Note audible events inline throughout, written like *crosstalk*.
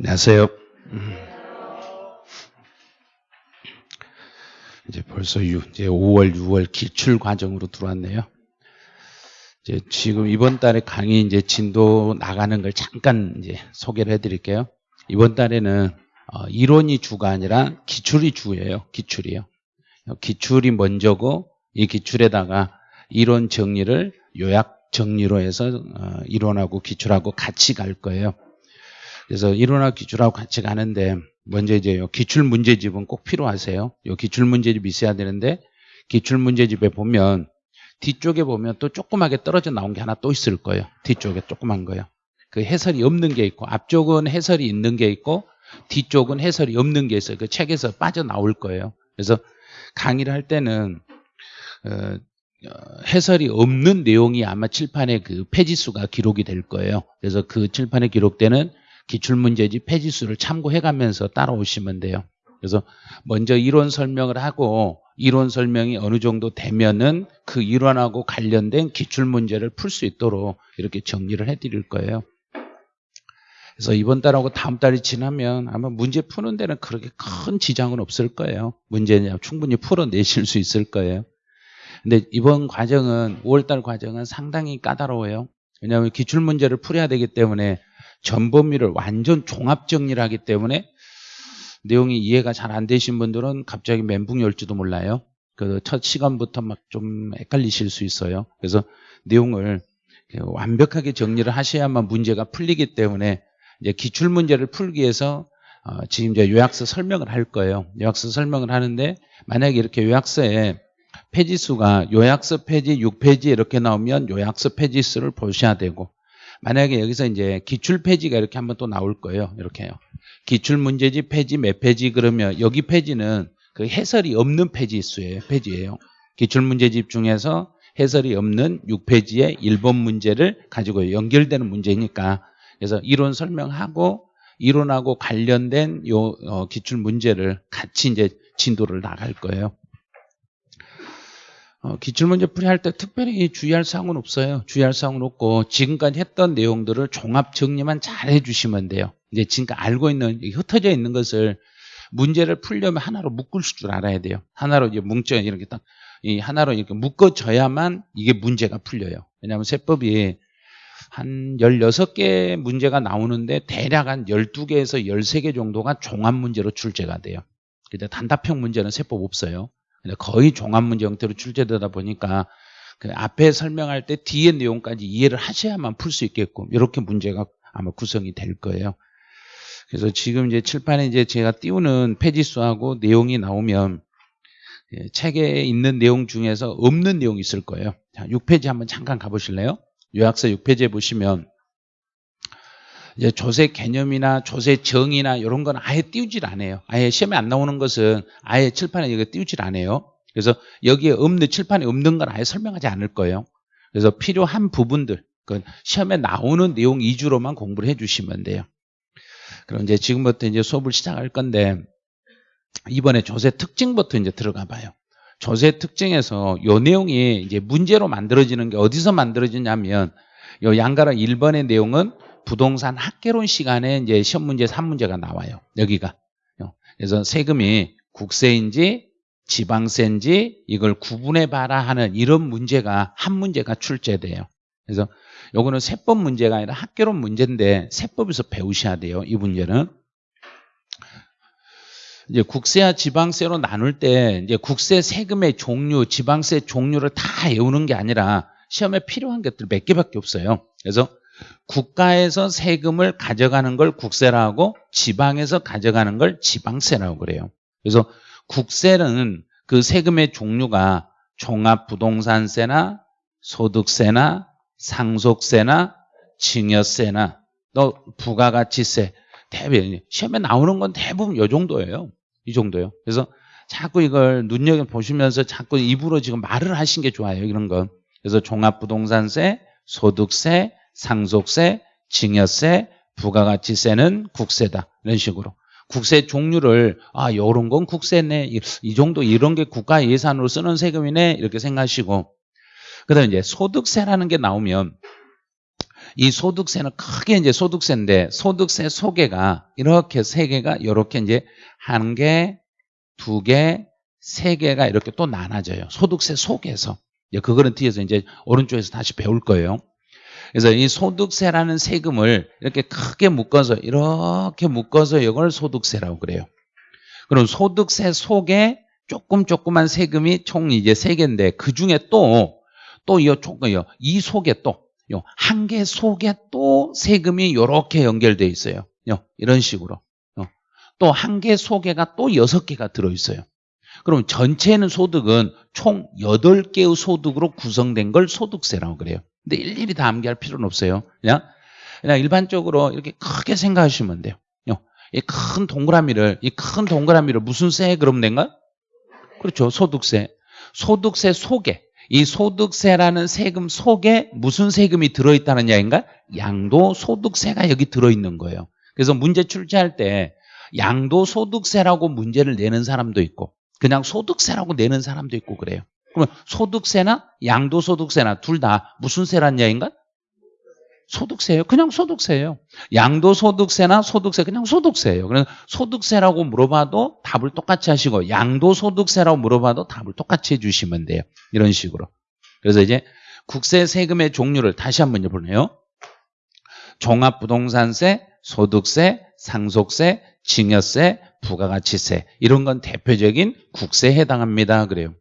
안녕하세요. 음. 이제 벌써 6, 이제 5월, 6월 기출 과정으로 들어왔네요. 이제 지금 이번 달에 강의 이제 진도 나가는 걸 잠깐 이제 소개를 해드릴게요. 이번 달에는 어, 이론이 주가 아니라 기출이 주예요. 기출이요. 기출이 먼저고 이 기출에다가 이론 정리를 요약 정리로 해서 어, 이론하고 기출하고 같이 갈 거예요. 그래서 이론하고 기출하고 같이 가는데 먼저 이제 기출 문제집은 꼭 필요하세요. 요 기출 문제집이 있어야 되는데 기출 문제집에 보면 뒤쪽에 보면 또 조그맣게 떨어져 나온 게 하나 또 있을 거예요. 뒤쪽에 조그만 거요. 그 해설이 없는 게 있고 앞쪽은 해설이 있는 게 있고 뒤쪽은 해설이 없는 게 있어요. 그 책에서 빠져나올 거예요. 그래서 강의를 할 때는 어, 어 해설이 없는 내용이 아마 칠판에 그 페이지 수가 기록이 될 거예요. 그래서 그 칠판에 기록되는 기출문제집 페이지수를 참고해가면서 따라오시면 돼요. 그래서 먼저 이론 설명을 하고 이론 설명이 어느 정도 되면은 그 이론하고 관련된 기출문제를 풀 수 있도록 이렇게 정리를 해드릴 거예요. 그래서 이번 달하고 다음 달이 지나면 아마 문제 푸는 데는 그렇게 큰 지장은 없을 거예요. 문제는 충분히 풀어내실 수 있을 거예요. 근데 이번 과정은 5월달 과정은 상당히 까다로워요. 왜냐하면 기출문제를 풀어야 되기 때문에 전범위를 완전 종합 정리를 하기 때문에 내용이 이해가 잘 안 되신 분들은 갑자기 멘붕이 올지도 몰라요. 그 첫 시간부터 막 좀 헷갈리실 수 있어요. 그래서 내용을 완벽하게 정리를 하셔야만 문제가 풀리기 때문에 이제 기출 문제를 풀기 위해서 어 지금 이제 요약서 설명을 할 거예요. 요약서 설명을 하는데 만약에 이렇게 요약서에 페이지 수가 요약서 페이지 6페이지 이렇게 나오면 요약서 페이지 수를 보셔야 되고 만약에 여기서 이제 기출 페이지가 이렇게 한번 또 나올 거예요. 이렇게요. 기출 문제집 페이지 몇 페이지 그러면 여기 페이지는 그 해설이 없는 페이지 수예요. 페이지예요. 기출 문제집 중에서 해설이 없는 6페이지의 1번 문제를 가지고 연결되는 문제니까 그래서 이론 설명하고 이론하고 관련된 요 어, 기출 문제를 같이 이제 진도를 나갈 거예요. 어, 기출문제 풀이할 때 특별히 주의할 사항은 없어요. 주의할 사항은 없고 지금까지 했던 내용들을 종합 정리만 잘 해주시면 돼요. 이제 지금까지 알고 있는 흩어져 있는 것을 문제를 풀려면 하나로 묶을 줄 알아야 돼요. 하나로 이제 뭉쳐 이렇게 딱 이 하나로 이렇게 묶어져야만 이게 문제가 풀려요. 왜냐하면 세법이 한 16개 문제가 나오는데 대략 한 12개에서 13개 정도가 종합 문제로 출제가 돼요. 근데 단답형 문제는 세법 없어요. 거의 종합 문제 형태로 출제되다 보니까 그 앞에 설명할 때 뒤에 내용까지 이해를 하셔야만 풀 수 있게끔 이렇게 문제가 아마 구성이 될 거예요. 그래서 지금 이제 칠판에 이제 제가 띄우는 페이지 수하고 내용이 나오면 예, 책에 있는 내용 중에서 없는 내용이 있을 거예요. 자, 6페이지 한번 잠깐 가보실래요? 요약서 6페이지에 보시면 이제 조세 개념이나 조세 정의나 이런 건 아예 띄우질 않아요. 아예 시험에 안 나오는 것은 아예 칠판에 이거 띄우질 않아요. 그래서 여기에 없는 칠판에 없는 건 아예 설명하지 않을 거예요. 그래서 필요한 부분들, 그 시험에 나오는 내용 위주로만 공부를 해주시면 돼요. 그럼 이제 지금부터 이제 수업을 시작할 건데 이번에 조세 특징부터 이제 들어가 봐요. 조세 특징에서 요 내용이 이제 문제로 만들어지는 게 어디서 만들어지냐면 요 양가락 1번의 내용은 부동산 학개론 시간에 이제 시험 문제 3문제가 나와요. 여기가. 그래서 세금이 국세인지 지방세인지 이걸 구분해 봐라 하는 이런 문제가 한 문제가 출제돼요. 그래서 요거는 세법 문제가 아니라 학개론 문제인데 세법에서 배우셔야 돼요. 이 문제는. 이제 국세와 지방세로 나눌 때 이제 국세 세금의 종류, 지방세 종류를 다 외우는 게 아니라 시험에 필요한 것들 몇 개밖에 없어요. 그래서 국가에서 세금을 가져가는 걸 국세라고 지방에서 가져가는 걸 지방세라고 그래요. 그래서 국세는 그 세금의 종류가 종합부동산세나 소득세나 상속세나 증여세나 또 부가가치세 대부분 시험에 나오는 건 대부분 이 정도예요. 이 정도요. 그래서 자꾸 이걸 눈여겨 보시면서 자꾸 입으로 지금 말을 하신 게 좋아요. 이런 건. 그래서 종합부동산세, 소득세, 상속세, 증여세, 부가가치세는 국세다. 이런 식으로. 국세 종류를 아 이런 건 국세네 이, 이 정도 이런 게 국가 예산으로 쓰는 세금이네 이렇게 생각하시고 그다음에 이제 소득세라는 게 나오면 이 소득세는 크게 이제 소득세인데 소득세 소개가 이렇게 세 개가 이렇게 이제 한 개, 두 개, 세 개가 이렇게 또 나눠져요. 소득세 속에서. 이제 그거는 뒤에서 이제 오른쪽에서 다시 배울 거예요. 그래서 이 소득세라는 세금을 이렇게 크게 묶어서 이렇게 묶어서 이걸 소득세라고 그래요. 그럼 소득세 속에 조금 조그만 세금이 총 이제 세 개인데 그 중에 또 또 이 조금 이 속에 또한개 속에 또 세금이 이렇게 연결돼 있어요. 이런 식으로. 또 한 개 속에가 또 여섯 개가 들어 있어요. 그럼 전체는 소득은 총 8개의 소득으로 구성된 걸 소득세라고 그래요. 근데 일일이 다 암기할 필요는 없어요. 그냥, 그냥 일반적으로 이렇게 크게 생각하시면 돼요. 이 큰 동그라미를, 이 큰 동그라미를 무슨 세 그럼 된가? 그렇죠. 소득세. 소득세 속에, 이 소득세라는 세금 속에 무슨 세금이 들어있다는 이야기인가? 양도소득세가 여기 들어있는 거예요. 그래서 문제 출제할 때 양도소득세라고 문제를 내는 사람도 있고 그냥 소득세라고 내는 사람도 있고 그래요. 그러면 소득세나 양도소득세나 둘 다 무슨 세란 이야기인가? 소득세예요. 그냥 소득세예요. 양도소득세나 소득세 그냥 소득세예요. 그래서 소득세라고 물어봐도 답을 똑같이 하시고 양도소득세라고 물어봐도 답을 똑같이 해주시면 돼요. 이런 식으로. 그래서 이제 국세 세금의 종류를 다시 한번 보네요. 종합부동산세, 소득세, 상속세, 증여세, 부가가치세 이런 건 대표적인 국세에 해당합니다. 그래요.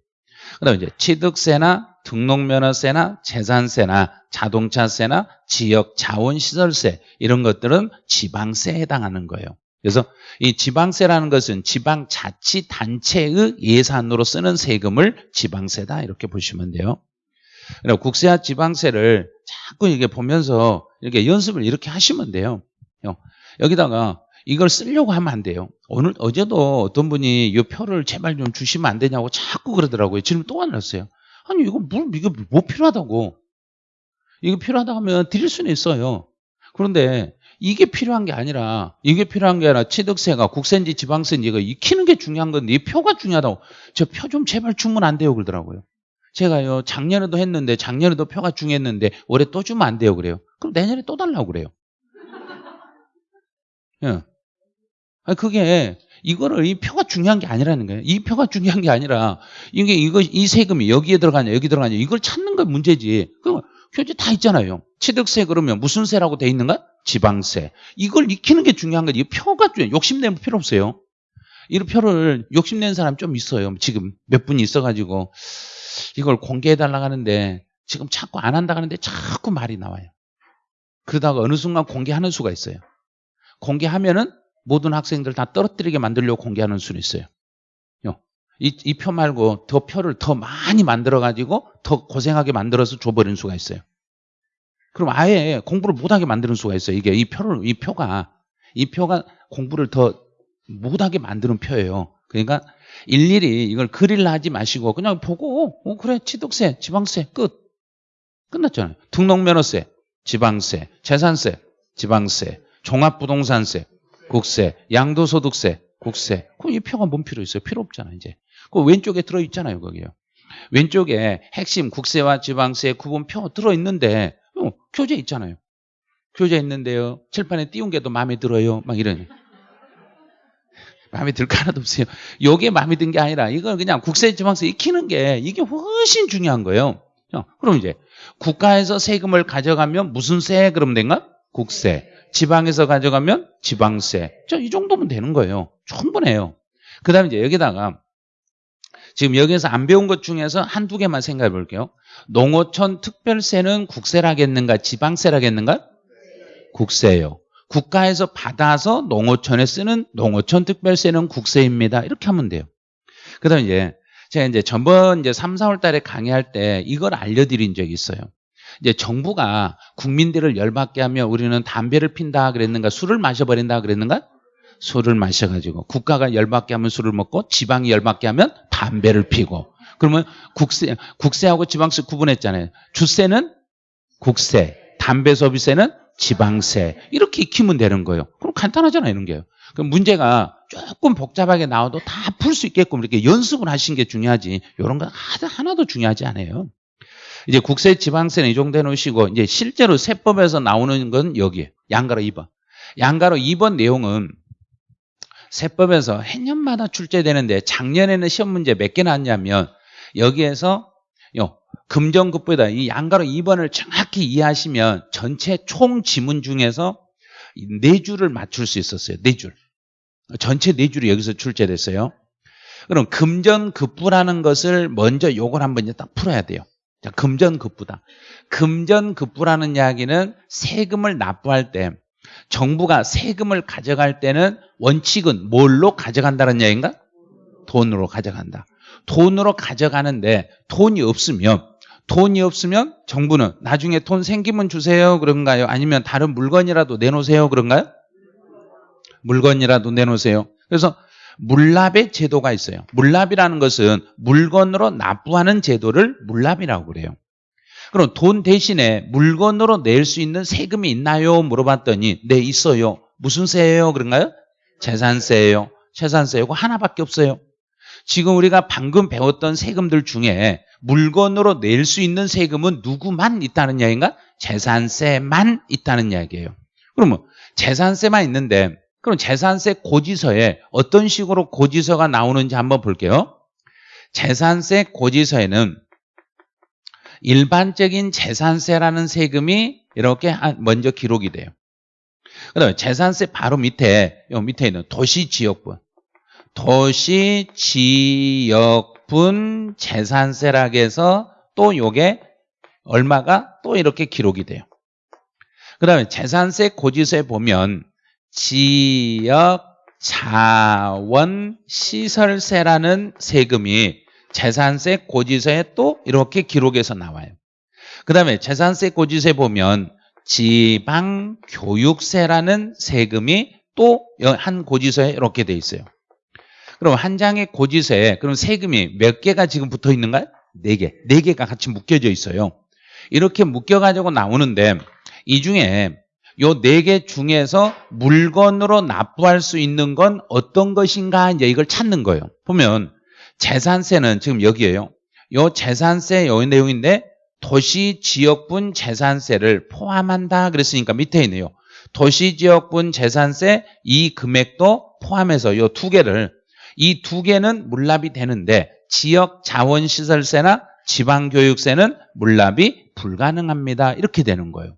그다음 이제 취득세나 등록면허세나 재산세나 자동차세나 지역 자원시설세 이런 것들은 지방세에 해당하는 거예요. 그래서 이 지방세라는 것은 지방자치단체의 예산으로 쓰는 세금을 지방세다 이렇게 보시면 돼요. 그리고 국세와 지방세를 자꾸 이게 보면서 이렇게 연습을 이렇게 하시면 돼요. 여기다가 이걸 쓰려고 하면 안 돼요. 오늘 어제도 어떤 분이 이 표를 제발 좀 주시면 안 되냐고 자꾸 그러더라고요. 지금 또 왔어요. 아니 이거 뭘 이거 뭐 필요하다고? 이거 필요하다 하면 드릴 수는 있어요. 그런데 이게 필요한 게 아니라 이게 필요한 게 아니라 취득세가 국세인지 지방세인지 이거 익히는 게 중요한 건데 이 표가 중요하다고 저 표 좀 제발 주면 안 돼요 그러더라고요. 제가요 작년에도 했는데 작년에도 표가 중요했는데 올해 또 주면 안 돼요 그래요. 그럼 내년에 또 달라고 그래요. 예. 아, 그게 이거를 이 표가 중요한 게 아니라는 거예요. 이 표가 중요한 게 아니라 이게 이거 이 세금이 여기에 들어가냐 여기 들어가냐 이걸 찾는 건 문제지. 그 교재 다 있잖아요. 취득세 그러면 무슨 세라고 돼 있는가? 지방세. 이걸 익히는 게 중요한 거지. 이 표가 중요. 욕심내면 필요 없어요. 이 표를 욕심낸 사람 좀 있어요. 지금 몇 분이 있어가지고 이걸 공개해달라고 하는데 지금 자꾸 안 한다 하는데 자꾸 말이 나와요. 그러다가 어느 순간 공개하는 수가 있어요. 공개하면은 모든 학생들 다 떨어뜨리게 만들려고 공개하는 수는 있어요. 이표 말고 더 표를 더 많이 만들어가지고 더 고생하게 만들어서 줘버리는 수가 있어요. 그럼 아예 공부를 못하게 만드는 수가 있어요. 이게 이 표를, 이 표가, 이 표가 공부를 더 못하게 만드는 표예요. 그러니까 일일이 이걸 그릴라 하지 마시고 그냥 보고, 어, 그래, 취득세, 지방세, 끝. 끝났잖아요. 등록면허세, 지방세, 재산세, 지방세, 종합부동산세, 국세, 양도소득세, 국세. 그럼 이 표가 뭔 필요 있어요? 필요 없잖아, 이제. 그 왼쪽에 들어있잖아요, 거기요. 왼쪽에 핵심 국세와 지방세 구분표 들어있는데, 어, 교재 있잖아요. 교재 있는데요. 칠판에 띄운 게 더 마음에 들어요. 막 이러니. *laughs* 마음에 들 거 하나도 없어요. 요게 마음에 든 게 아니라 이걸 그냥 국세, 지방세 익히는 게 이게 훨씬 중요한 거예요. 어, 그럼 이제 국가에서 세금을 가져가면 무슨 세 그럼 된가? 국세. 지방에서 가져가면 지방세. 이 정도면 되는 거예요. 충분해요. 그 다음에 이제 여기다가 지금 여기서 안 배운 것 중에서 한두 개만 생각해 볼게요. 농어촌 특별세는 국세라겠는가 지방세라겠는가? 국세예요. 국가에서 받아서 농어촌에 쓰는 농어촌 특별세는 국세입니다. 이렇게 하면 돼요. 그 다음에 이제 제가 이제 전번 이제 3, 4월 달에 강의할 때 이걸 알려드린 적이 있어요. 이제 정부가 국민들을 열받게 하면 우리는 담배를 핀다 그랬는가 술을 마셔버린다 그랬는가? 술을 마셔가지고 국가가 열받게 하면 술을 먹고 지방이 열받게 하면 담배를 피고. 그러면 국세 국세하고 지방세 구분했잖아요. 주세는 국세 담배 소비세는 지방세. 이렇게 익히면 되는 거예요. 그럼 간단하잖아요 이런 게요. 그럼 문제가 조금 복잡하게 나와도 다 풀 수 있게끔 이렇게 연습을 하신 게 중요하지. 이런 거 하나도 중요하지 않아요 이제 국세 지방세는 이 정도 해놓으시고 이제 실제로 세법에서 나오는 건 여기에 양가로 2번. 양가로 2번 내용은 세법에서 해년마다 출제되는데 작년에는 시험 문제 몇 개 나왔냐면 여기에서 요 금전급부에다 이 양가로 2번을 정확히 이해하시면 전체 총 지문 중에서 네 줄을 맞출 수 있었어요. 네 줄. 전체 네 줄이 여기서 출제됐어요. 그럼 금전급부라는 것을 먼저 요걸 한번 이제 딱 풀어야 돼요. 자, 금전급부다. 금전급부라는 이야기는 세금을 납부할 때 정부가 세금을 가져갈 때는 원칙은 뭘로 가져간다는 이야기인가? 돈으로 가져간다. 돈으로 가져가는데 돈이 없으면 돈이 없으면 정부는 나중에 돈 생기면 주세요 그런가요? 아니면 다른 물건이라도 내놓으세요 그런가요? 물건이라도 내놓으세요. 그래서 물납의 제도가 있어요. 물납이라는 것은 물건으로 납부하는 제도를 물납이라고 그래요. 그럼 돈 대신에 물건으로 낼 수 있는 세금이 있나요? 물어봤더니 네 있어요. 무슨 세예요? 그런가요? 재산세예요. 재산세고 하나밖에 없어요. 지금 우리가 방금 배웠던 세금들 중에 물건으로 낼 수 있는 세금은 누구만 있다는 이야기인가? 재산세만 있다는 이야기예요. 그러면 재산세만 있는데 그럼 재산세 고지서에 어떤 식으로 고지서가 나오는지 한번 볼게요. 재산세 고지서에는 일반적인 재산세라는 세금이 이렇게 먼저 기록이 돼요. 그 다음에 재산세 바로 밑에, 요 밑에 있는 도시지역분. 도시지역분 재산세라고 해서 또 요게 얼마가 또 이렇게 기록이 돼요. 그 다음에 재산세 고지서에 보면 지역 자원 시설세라는 세금이 재산세 고지서에 또 이렇게 기록해서 나와요. 그 다음에 재산세 고지서에 보면 지방교육세라는 세금이 또 한 고지서에 이렇게 돼 있어요. 그럼 한 장의 고지서에 그럼 세금이 몇 개가 지금 붙어 있는가요? 네 개. 네 개가 같이 묶여져 있어요. 이렇게 묶여가지고 나오는데 이 중에 요 네 개 중에서 물건으로 납부할 수 있는 건 어떤 것인가 이제 이걸 찾는 거예요. 보면 재산세는 지금 여기에요. 요 재산세 요 내용인데 도시 지역분 재산세를 포함한다 그랬으니까 밑에 있네요. 도시 지역분 재산세 이 금액도 포함해서 요 두 개를 이 두 개는 물납이 되는데 지역 자원시설세나 지방교육세는 물납이 불가능합니다. 이렇게 되는 거예요.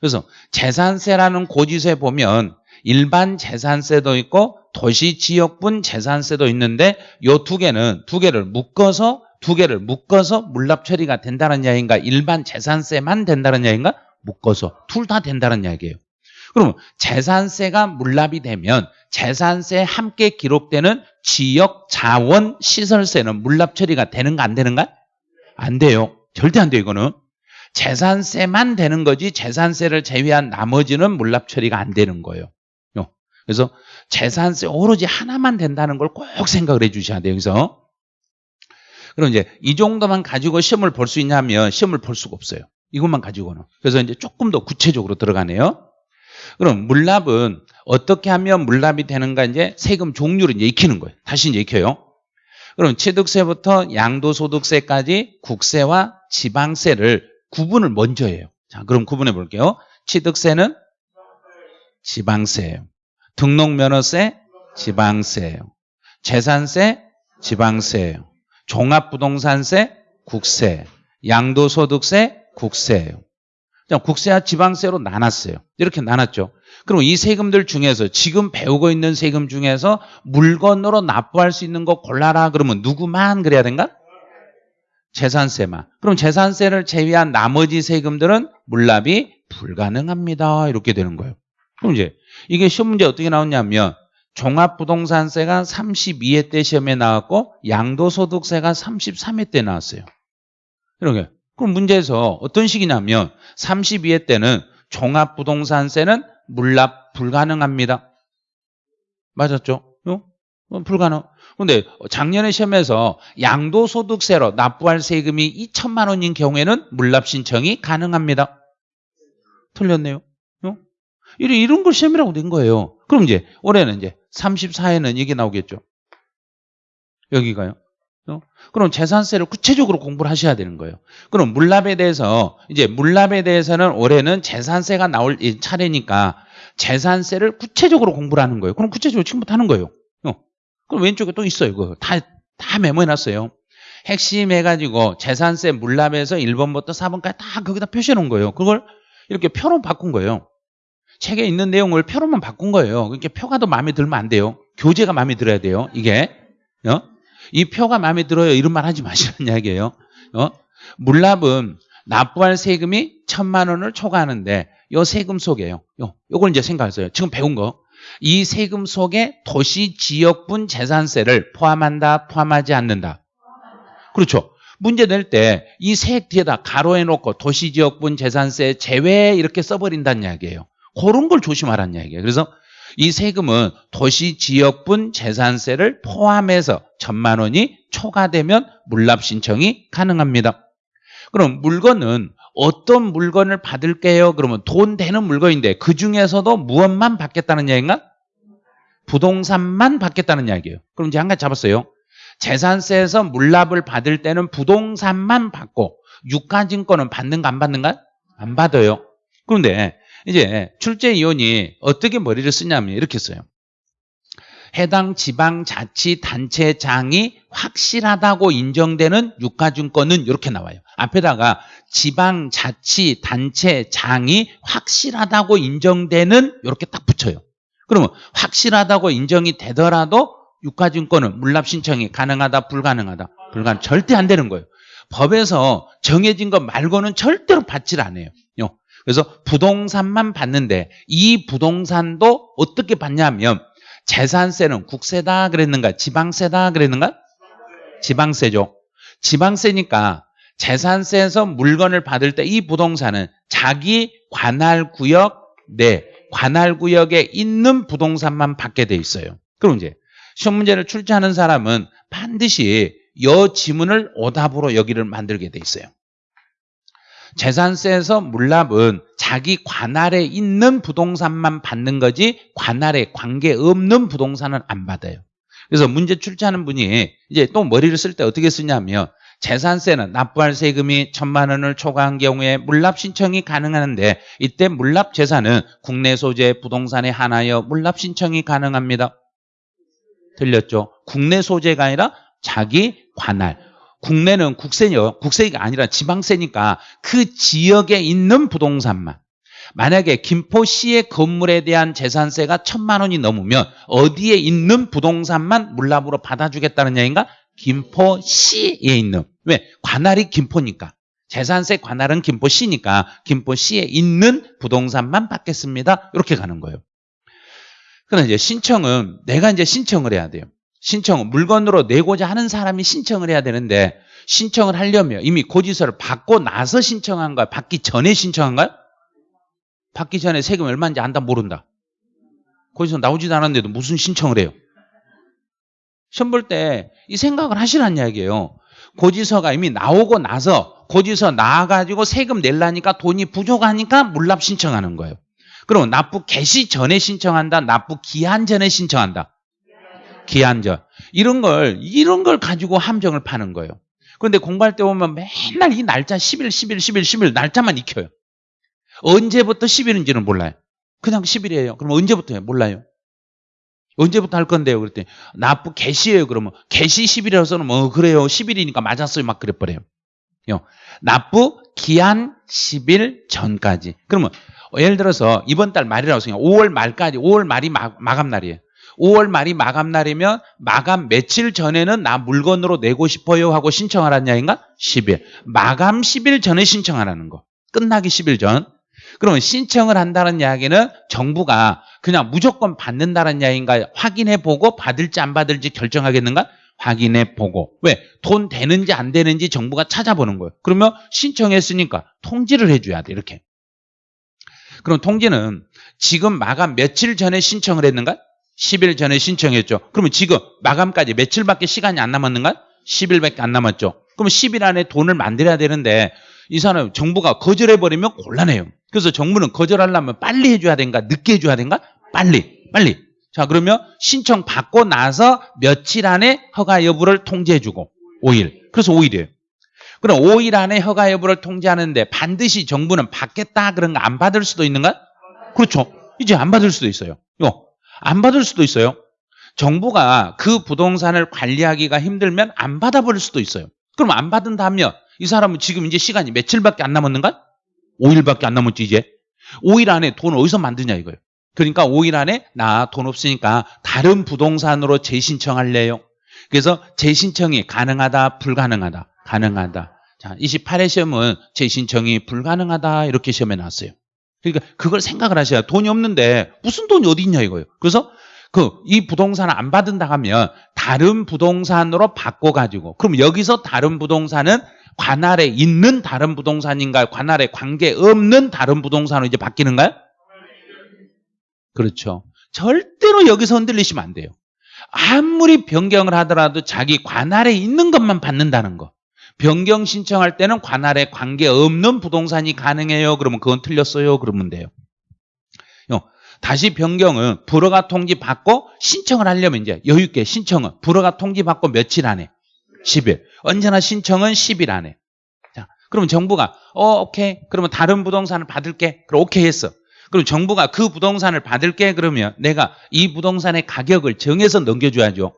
그래서 재산세라는 고지서에 보면 일반 재산세도 있고 도시 지역분 재산세도 있는데 요 두 개는 두 개를 묶어서 두 개를 묶어서 물납 처리가 된다는 이야기인가? 일반 재산세만 된다는 이야기인가? 묶어서 둘 다 된다는 이야기예요. 그러면 재산세가 물납이 되면 재산세에 함께 기록되는 지역 자원 시설세는 물납 처리가 되는가 안 되는가? 안 돼요. 절대 안 돼요, 이거는. 재산세만 되는 거지 재산세를 제외한 나머지는 물납 처리가 안 되는 거예요. 그래서 재산세 오로지 하나만 된다는 걸 꼭 생각을 해 주셔야 돼요. 여기서. 그럼 이제 이 정도만 가지고 시험을 볼 수 있냐면 시험을 볼 수가 없어요. 이것만 가지고는. 그래서 이제 조금 더 구체적으로 들어가네요. 그럼 물납은 어떻게 하면 물납이 되는가 이제 세금 종류를 이제 익히는 거예요. 다시 이제 익혀요. 그럼 취득세부터 양도소득세까지 국세와 지방세를 구분을 먼저 해요. 자, 그럼 구분해 볼게요. 취득세는 지방세예요. 등록면허세 지방세예요. 재산세 지방세예요. 종합부동산세 국세, 양도소득세 국세예요. 국세와 지방세로 나눴어요. 이렇게 나눴죠. 그럼 이 세금들 중에서 지금 배우고 있는 세금 중에서 물건으로 납부할 수 있는 거 골라라 그러면 누구만 그래야 된가? 재산세만. 그럼 재산세를 제외한 나머지 세금들은 물납이 불가능합니다. 이렇게 되는 거예요. 그럼 이제 이게 시험 문제 어떻게 나왔냐면 종합부동산세가 32회 때 시험에 나왔고 양도소득세가 33회 때 나왔어요. 이렇게. 그럼 문제에서 어떤 식이냐면 32회 때는 종합부동산세는 물납 불가능합니다. 맞았죠? 어? 불가능. 근데 작년에 시험에서 양도소득세로 납부할 세금이 2천만 원인 경우에는 물납 신청이 가능합니다. 틀렸네요. 어? 이런 걸 시험이라고 된 거예요. 그럼 이제 올해는 이제 34회는 이게 나오겠죠. 여기가요. 어? 그럼 재산세를 구체적으로 공부를 하셔야 되는 거예요. 그럼 물납에 대해서 이제 물납에 대해서는 올해는 재산세가 나올 차례니까 재산세를 구체적으로 공부를 하는 거예요. 그럼 구체적으로 지금부터 하는 거예요. 어. 그럼 왼쪽에 또 있어요. 그거 다, 다 메모해놨어요. 핵심 해가지고 재산세 물납에서 1번부터 4번까지 다 거기다 표시해 놓은 거예요. 그걸 이렇게 표로 바꾼 거예요. 책에 있는 내용을 표로만 바꾼 거예요. 그러니까 표가 더 마음에 들면 안 돼요. 교재가 마음에 들어야 돼요. 이게. 어? 이 표가 마음에 들어요. 이런 말 하지 마시라는 이야기예요. 어? 물납은 납부할 세금이 천만 원을 초과하는데 요 세금 속에요. 요, 요걸 이제 생각하세요. 지금 배운 거. 이 세금 속에 도시 지역분 재산세를 포함한다, 포함하지 않는다. 그렇죠. 문제 낼 때 이 세액 뒤에다 가로해 놓고 도시 지역분 재산세 제외 이렇게 써버린다는 이야기예요. 그런 걸 조심하라는 이야기예요. 그래서 이 세금은 도시 지역분 재산세를 포함해서 천만 원이 초과되면 물납 신청이 가능합니다. 그럼 물건은 어떤 물건을 받을게요? 그러면 돈 되는 물건인데 그 중에서도 무엇만 받겠다는 이야기인가? 부동산만 받겠다는 이야기예요. 그럼 이제 한 가지 잡았어요. 재산세에서 물납을 받을 때는 부동산만 받고 유가증권은 받는가 안 받는가? 안 받아요. 그런데 이제 출제위원이 어떻게 머리를 쓰냐면 이렇게 써요. 해당 지방자치단체장이 확실하다고 인정되는 유가증권은 이렇게 나와요. 앞에다가 지방자치단체장이 확실하다고 인정되는 이렇게 딱 붙여요. 그러면 확실하다고 인정이 되더라도 유가증권은 물납 신청이 가능하다 불가능하다 불가능 절대 안 되는 거예요. 법에서 정해진 것 말고는 절대로 받질 않아요. 그래서 부동산만 받는데 이 부동산도 어떻게 받냐면 재산세는 국세다 그랬는가 지방세다 그랬는가 지방세죠. 지방세니까 재산세에서 물건을 받을 때 이 부동산은 자기 관할 구역 내 관할 구역에 있는 부동산만 받게 돼 있어요. 그럼 이제 시험 문제를 출제하는 사람은 반드시 여 지문을 오답으로 여기를 만들게 돼 있어요. 재산세에서 물납은 자기 관할에 있는 부동산만 받는 거지 관할에 관계없는 부동산은 안 받아요. 그래서 문제 출제하는 분이 이제 또 머리를 쓸 때 어떻게 쓰냐면 재산세는 납부할 세금이 천만 원을 초과한 경우에 물납 신청이 가능한데 이때 물납 재산은 국내 소재 부동산에 한하여 물납 신청이 가능합니다. 들렸죠? 국내 소재가 아니라 자기 관할. 국내는 국세요. 국세가 아니라 지방세니까 그 지역에 있는 부동산만. 만약에 김포시의 건물에 대한 재산세가 천만 원이 넘으면 어디에 있는 부동산만 물납으로 받아주겠다는 얘기인가? 김포시에 있는. 왜? 관할이 김포니까. 재산세 관할은 김포시니까 김포시에 있는 부동산만 받겠습니다. 이렇게 가는 거예요. 그러나 이제 신청은 내가 이제 신청을 해야 돼요. 신청은 물건으로 내고자 하는 사람이 신청을 해야 되는데 신청을 하려면 이미 고지서를 받고 나서 신청한가요? 받기 전에 신청한가요? 받기 전에 세금 얼마인지 안다 모른다. 고지서 나오지도 않았는데도 무슨 신청을 해요? 시험 볼 때 이 생각을 하시라는 이야기예요. 고지서가 이미 나오고 나서 고지서 나와가지고 세금 낼라니까 돈이 부족하니까 물납 신청하는 거예요. 그럼 납부 개시 전에 신청한다, 납부 기한 전에 신청한다. 기한전. 이런 걸, 이런 걸 가지고 함정을 파는 거예요. 그런데 공부할 때 보면 맨날 이 날짜 10일, 10일, 10일, 10일 날짜만 익혀요. 언제부터 10일인지는 몰라요. 그냥 10일이에요. 그럼 언제부터요? 몰라요. 언제부터 할 건데요? 그랬더니 납부 개시예요. 그러면 개시 10일이라서는 뭐 그래요. 10일이니까 맞았어요. 막 그래버려요. 납부 기한 10일 전까지. 그러면 예를 들어서 이번 달 말이라고 생각해요. 5월 말까지 5월 말이 마, 마감 날이에요. 5월 말이 마감 날이면 마감 며칠 전에는 나 물건으로 내고 싶어요 하고 신청하라는 이야기인가? 10일. 마감 10일 전에 신청하라는 거. 끝나기 10일 전. 그러면 신청을 한다는 이야기는 정부가 그냥 무조건 받는다는 이야기인가 확인해 보고 받을지 안 받을지 결정하겠는가? 확인해 보고. 왜? 돈 되는지 안 되는지 정부가 찾아보는 거예요. 그러면 신청했으니까 통지를 해줘야 돼. 이렇게. 그럼 통지는 지금 마감 며칠 전에 신청을 했는가? 10일 전에 신청했죠. 그러면 지금 마감까지 며칠밖에 시간이 안 남았는가? 10일밖에 안 남았죠. 그럼 10일 안에 돈을 만들어야 되는데 이 사람 정부가 거절해버리면 곤란해요. 그래서 정부는 거절하려면 빨리 해줘야 된가? 늦게 해줘야 된가? 빨리, 빨리. 자 그러면 신청 받고 나서 며칠 안에 허가 여부를 통지해주고 5일. 그래서 5일이에요. 그럼 5일 안에 허가 여부를 통지하는데 반드시 정부는 받겠다 그런 거 안 받을 수도 있는가? 그렇죠. 이제 안 받을 수도 있어요. 요. 안 받을 수도 있어요. 정부가 그 부동산을 관리하기가 힘들면 안 받아버릴 수도 있어요. 그럼 안 받은다면 이 사람은 지금 이제 시간이 며칠밖에 안 남았는가? 5일밖에 안 남았지 이제. 5일 안에 돈 어디서 만드냐 이거예요. 그러니까 5일 안에 나 돈 없으니까 다른 부동산으로 재신청할래요. 그래서 재신청이 가능하다 불가능하다 가능하다. 자 28회 시험은 재신청이 불가능하다 이렇게 시험에 나왔어요. 그러니까 그걸 생각을 하셔야 돈이 없는데 무슨 돈이 어디 있냐 이거예요. 그래서 그 이 부동산을 안 받은다 하면 다른 부동산으로 바꿔 가지고 그럼 여기서 다른 부동산은 관할에 있는 다른 부동산인가요? 관할에 관계 없는 다른 부동산으로 이제 바뀌는가요? 그렇죠. 절대로 여기서 흔들리시면 안 돼요. 아무리 변경을 하더라도 자기 관할에 있는 것만 받는다는 거. 변경 신청할 때는 관할에 관계없는 부동산이 가능해요. 그러면 그건 틀렸어요. 그러면 돼요. 다시 변경은 불허가 통지 받고 신청을 하려면 이제 여유 있게 신청은 불허가 통지 받고 며칠 안에 10일. 언제나 신청은 10일 안에. 자, 그러면 정부가 어 오케이. 그러면 다른 부동산을 받을게. 그럼 오케이 했어. 그럼 정부가 그 부동산을 받을게 그러면 내가 이 부동산의 가격을 정해서 넘겨줘야죠.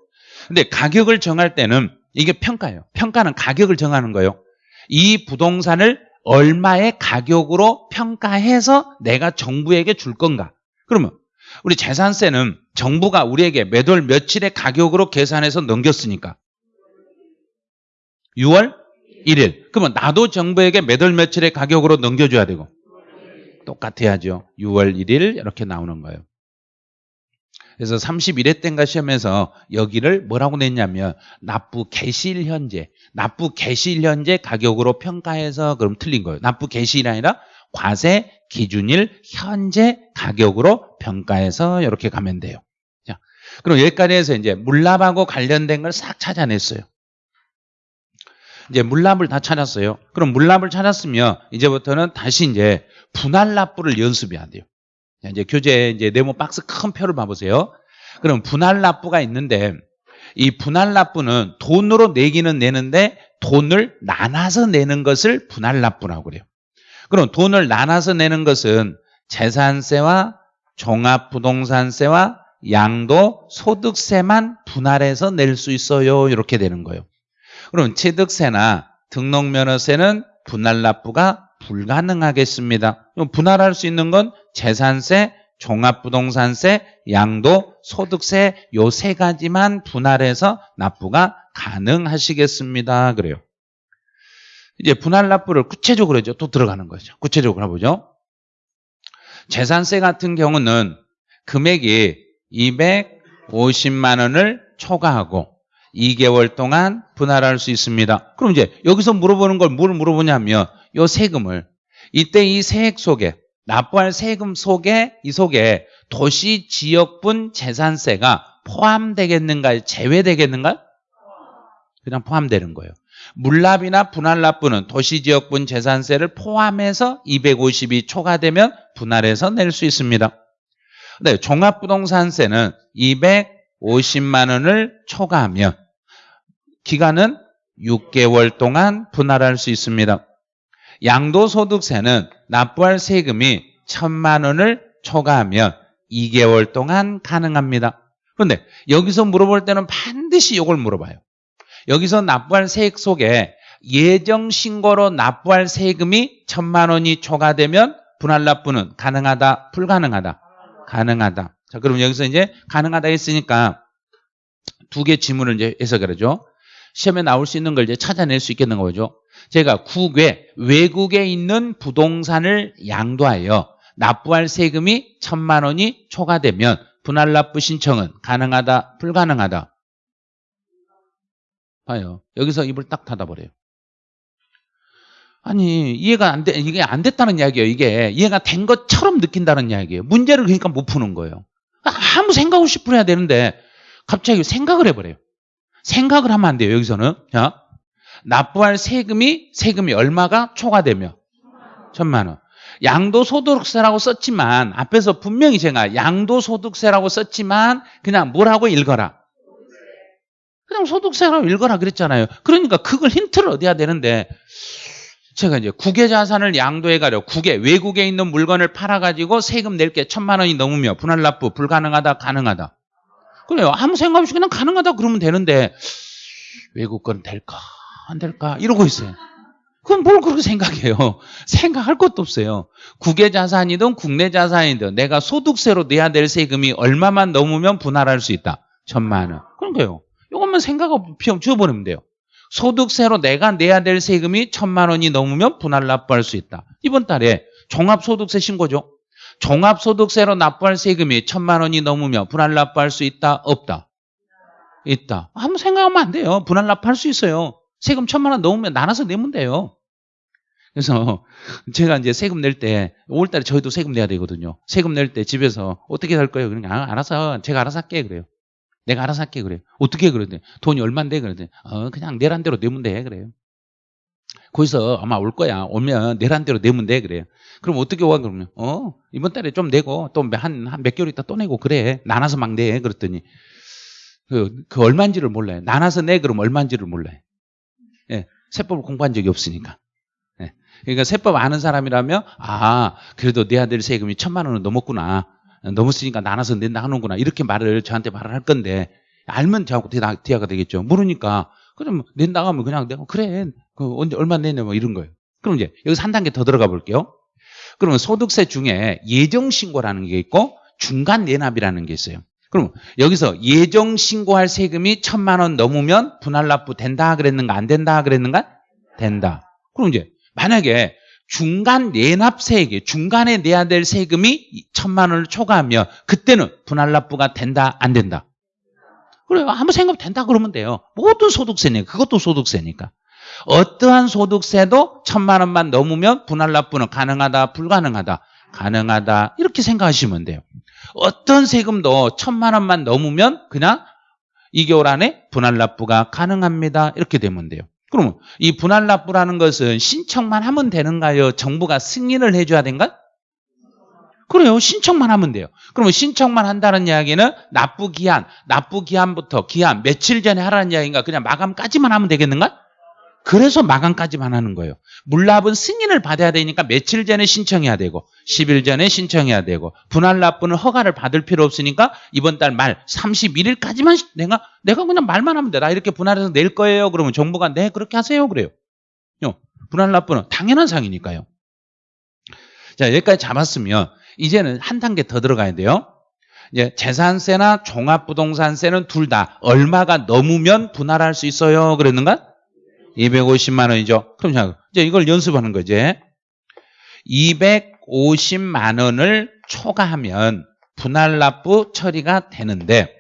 근데 가격을 정할 때는 이게 평가예요. 평가는 가격을 정하는 거예요. 이 부동산을 얼마의 가격으로 평가해서 내가 정부에게 줄 건가. 그러면 우리 재산세는 정부가 우리에게 매월 며칠의 가격으로 계산해서 넘겼으니까 6월 1일. 그러면 나도 정부에게 매월 며칠의 가격으로 넘겨줘야 되고 똑같아야죠. 6월 1일 이렇게 나오는 거예요. 그래서 31회 때인가 시험에서 여기를 뭐라고 냈냐면 납부 개시일 현재, 납부 개시일 현재 가격으로 평가해서 그럼 틀린 거예요. 납부 개시일이 아니라 과세 기준일 현재 가격으로 평가해서 이렇게 가면 돼요. 자, 그럼 여기까지 해서 이제 물납하고 관련된 걸 싹 찾아냈어요. 이제 물납을 다 찾았어요. 그럼 물납을 찾았으면 이제부터는 다시 이제 분할 납부를 연습해야 돼요. 이제 교재 이제 네모 박스 큰 표를 봐보세요. 그럼 분할 납부가 있는데 이 분할 납부는 돈으로 내기는 내는데 돈을 나눠서 내는 것을 분할 납부라고 그래요. 그럼 돈을 나눠서 내는 것은 재산세와 종합부동산세와 양도 소득세만 분할해서 낼 수 있어요. 이렇게 되는 거예요. 그럼 취득세나 등록면허세는 분할 납부가 불가능하겠습니다. 분할할 수 있는 건 재산세, 종합부동산세, 양도, 소득세 요 세 가지만 분할해서 납부가 가능하시겠습니다. 그래요. 이제 분할 납부를 구체적으로 이제 또 들어가는 거죠. 구체적으로 해보죠. 재산세 같은 경우는 금액이 250만 원을 초과하고 2개월 동안 분할할 수 있습니다. 그럼 이제 여기서 물어보는 걸 뭘 물어보냐면 이 세금을 이때 이 세액 속에 납부할 세금 속에 이 속에 도시 지역분 재산세가 포함되겠는가 제외되겠는가? 그냥 포함되는 거예요. 물납이나 분할납부는 도시 지역분 재산세를 포함해서 250이 초과되면 분할해서 낼 수 있습니다. 네, 종합부동산세는 250만 원을 초과하면 기간은 6개월 동안 분할할 수 있습니다. 양도소득세는 납부할 세금이 1천만 원을 초과하면 2개월 동안 가능합니다. 그런데 여기서 물어볼 때는 반드시 이걸 물어봐요. 여기서 납부할 세액 속에 예정 신고로 납부할 세금이 천만 원이 초과되면 분할 납부는 가능하다, 불가능하다? 가능하다. 자, 그럼 여기서 이제 가능하다 했으니까 두 개 지문을 이제 해석을 하죠. 시험에 나올 수 있는 걸 이제 찾아낼 수 있겠는 거죠. 제가 국외, 외국에 있는 부동산을 양도하여 납부할 세금이 천만 원이 초과되면 분할 납부 신청은 가능하다, 불가능하다? 봐요. 여기서 입을 딱 닫아버려요. 아니 이해가 안 돼, 이게 안 됐다는 이야기예요. 이게 이해가 된 것처럼 느낀다는 이야기예요. 문제를 그러니까 못 푸는 거예요. 아무 생각 없이 풀어야 되는데 갑자기 생각을 해버려요. 생각을 하면 안 돼요. 여기서는 자 납부할 세금이 세금이 얼마가 초과되며 천만 원. 양도소득세라고 썼지만 앞에서 분명히 제가 양도소득세라고 썼지만 그냥 뭐라고 읽어라. 그냥 소득세라고 읽어라 그랬잖아요. 그러니까 그걸 힌트를 얻어야 되는데 제가 이제 국외 자산을 양도해 가려 국외 외국에 있는 물건을 팔아 가지고 세금 낼 게 천만 원이 넘으면 분할 납부 불가능하다 가능하다. 그래요. 아무 생각 없이 그냥 가능하다 그러면 되는데 외국 건 될까 안 될까 이러고 있어요. 그건 뭘 그렇게 생각해요. *laughs* 생각할 것도 없어요. 국외 자산이든 국내 자산이든 내가 소득세로 내야 될 세금이 얼마만 넘으면 분할할 수 있다. 천만 원. 그러니까요. 이것만 생각 없이 지워버리면 돼요. 소득세로 내가 내야 될 세금이 천만 원이 넘으면 분할 납부할 수 있다. 이번 달에 종합소득세 신고죠. 종합소득세로 납부할 세금이 천만 원이 넘으면 분할 납부할 수 있다? 없다? 있다. 아무 생각하면 안 돼요. 분할 납부할 수 있어요. 세금 천만 원 넘으면 나눠서 내면 돼요. 그래서 제가 이제 세금 낼 때 5월달에 저희도 세금 내야 되거든요. 세금 낼 때 집에서 어떻게 할 거예요? 그러니까 아, 알아서 제가 알아서 할게 그래요. 내가 알아서 할게 그래요. 어떻게 그러는데 돈이 얼마인데 그러는데 어, 그냥 내란 대로 내면 돼 그래요. 거기서 아마 올 거야. 오면 내란 대로 내면 돼 그래요. 그럼 어떻게 와 그러면 어 이번 달에 좀 내고 또 한 한 몇 개월 있다 또 내고 그래 나눠서 막 내 그랬더니 그, 그 얼마인지를 몰라요. 나눠서 내 그럼 얼마인지를 몰라요. 예, 세법을 공부한 적이 없으니까. 예, 그러니까 세법 아는 사람이라면 아 그래도 내야 될 세금이 천만 원은 넘었구나. 넘었으니까 나눠서 낸다 하는구나. 이렇게 말을 저한테 말을 할 건데 알면 저하고 대화가 되겠죠. 모르니까 그럼 낸다 하면 그냥 내가 그래 그 언제 얼마 내냐 뭐 이런 거예요. 그럼 이제 여기서 한 단계 더 들어가 볼게요. 그러면 소득세 중에 예정신고라는 게 있고 중간 내납이라는 게 있어요. 그럼 여기서 예정 신고할 세금이 천만 원 넘으면 분할 납부 된다 그랬는가 안 된다 그랬는가? 된다. 그럼 이제 만약에 중간 내납세액이 중간에 내야 될 세금이 천만 원을 초과하면 그때는 분할 납부가 된다 안 된다. 그래요. 아무 생각 된다 그러면 돼요. 모든 소득세니까 그것도 소득세니까. 어떠한 소득세도 천만 원만 넘으면 분할 납부는 가능하다 불가능하다 가능하다 이렇게 생각하시면 돼요. 어떤 세금도 천만 원만 넘으면 그냥 2개월 안에 분할 납부가 가능합니다. 이렇게 되면 돼요. 그러면 이 분할 납부라는 것은 신청만 하면 되는가요? 정부가 승인을 해줘야 된가? 그래요. 신청만 하면 돼요. 그러면 신청만 한다는 이야기는 납부 기한, 납부 기한부터 기한 며칠 전에 하라는 이야기인가? 그냥 마감까지만 하면 되겠는가? 그래서 마감까지만 하는 거예요. 물납은 승인을 받아야 되니까 며칠 전에 신청해야 되고 10일 전에 신청해야 되고 분할 납부는 허가를 받을 필요 없으니까 이번 달 말 31일까지만 내가 내가 그냥 말만 하면 돼. 나 이렇게 분할해서 낼 거예요. 그러면 정부가 네 그렇게 하세요. 그래요. 분할 납부는 당연한 상이니까요. 자 여기까지 잡았으면 이제는 한 단계 더 들어가야 돼요. 이제 재산세나 종합부동산세는 둘 다 얼마가 넘으면 분할할 수 있어요. 그랬는가? 250만 원이죠. 그럼 자, 이제 이걸 연습하는 거지. 250만 원을 초과하면 분할 납부 처리가 되는데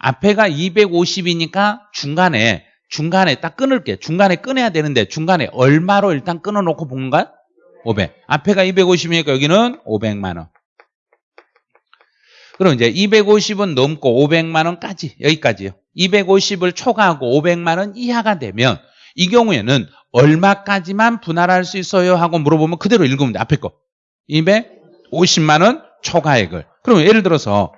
앞에가 250이니까 중간에 중간에 딱 끊을게. 중간에 끊어야 되는데 중간에 얼마로 일단 끊어 놓고 본가? 500. 앞에가 250이니까 여기는 500만 원. 그럼 이제 250은 넘고 500만 원까지 여기까지요. 250을 초과하고 500만 원 이하가 되면 이 경우에는 얼마까지만 분할할 수 있어요? 하고 물어보면 그대로 읽으면 돼. 앞에 거. 250만 원 초과액을. 그럼 예를 들어서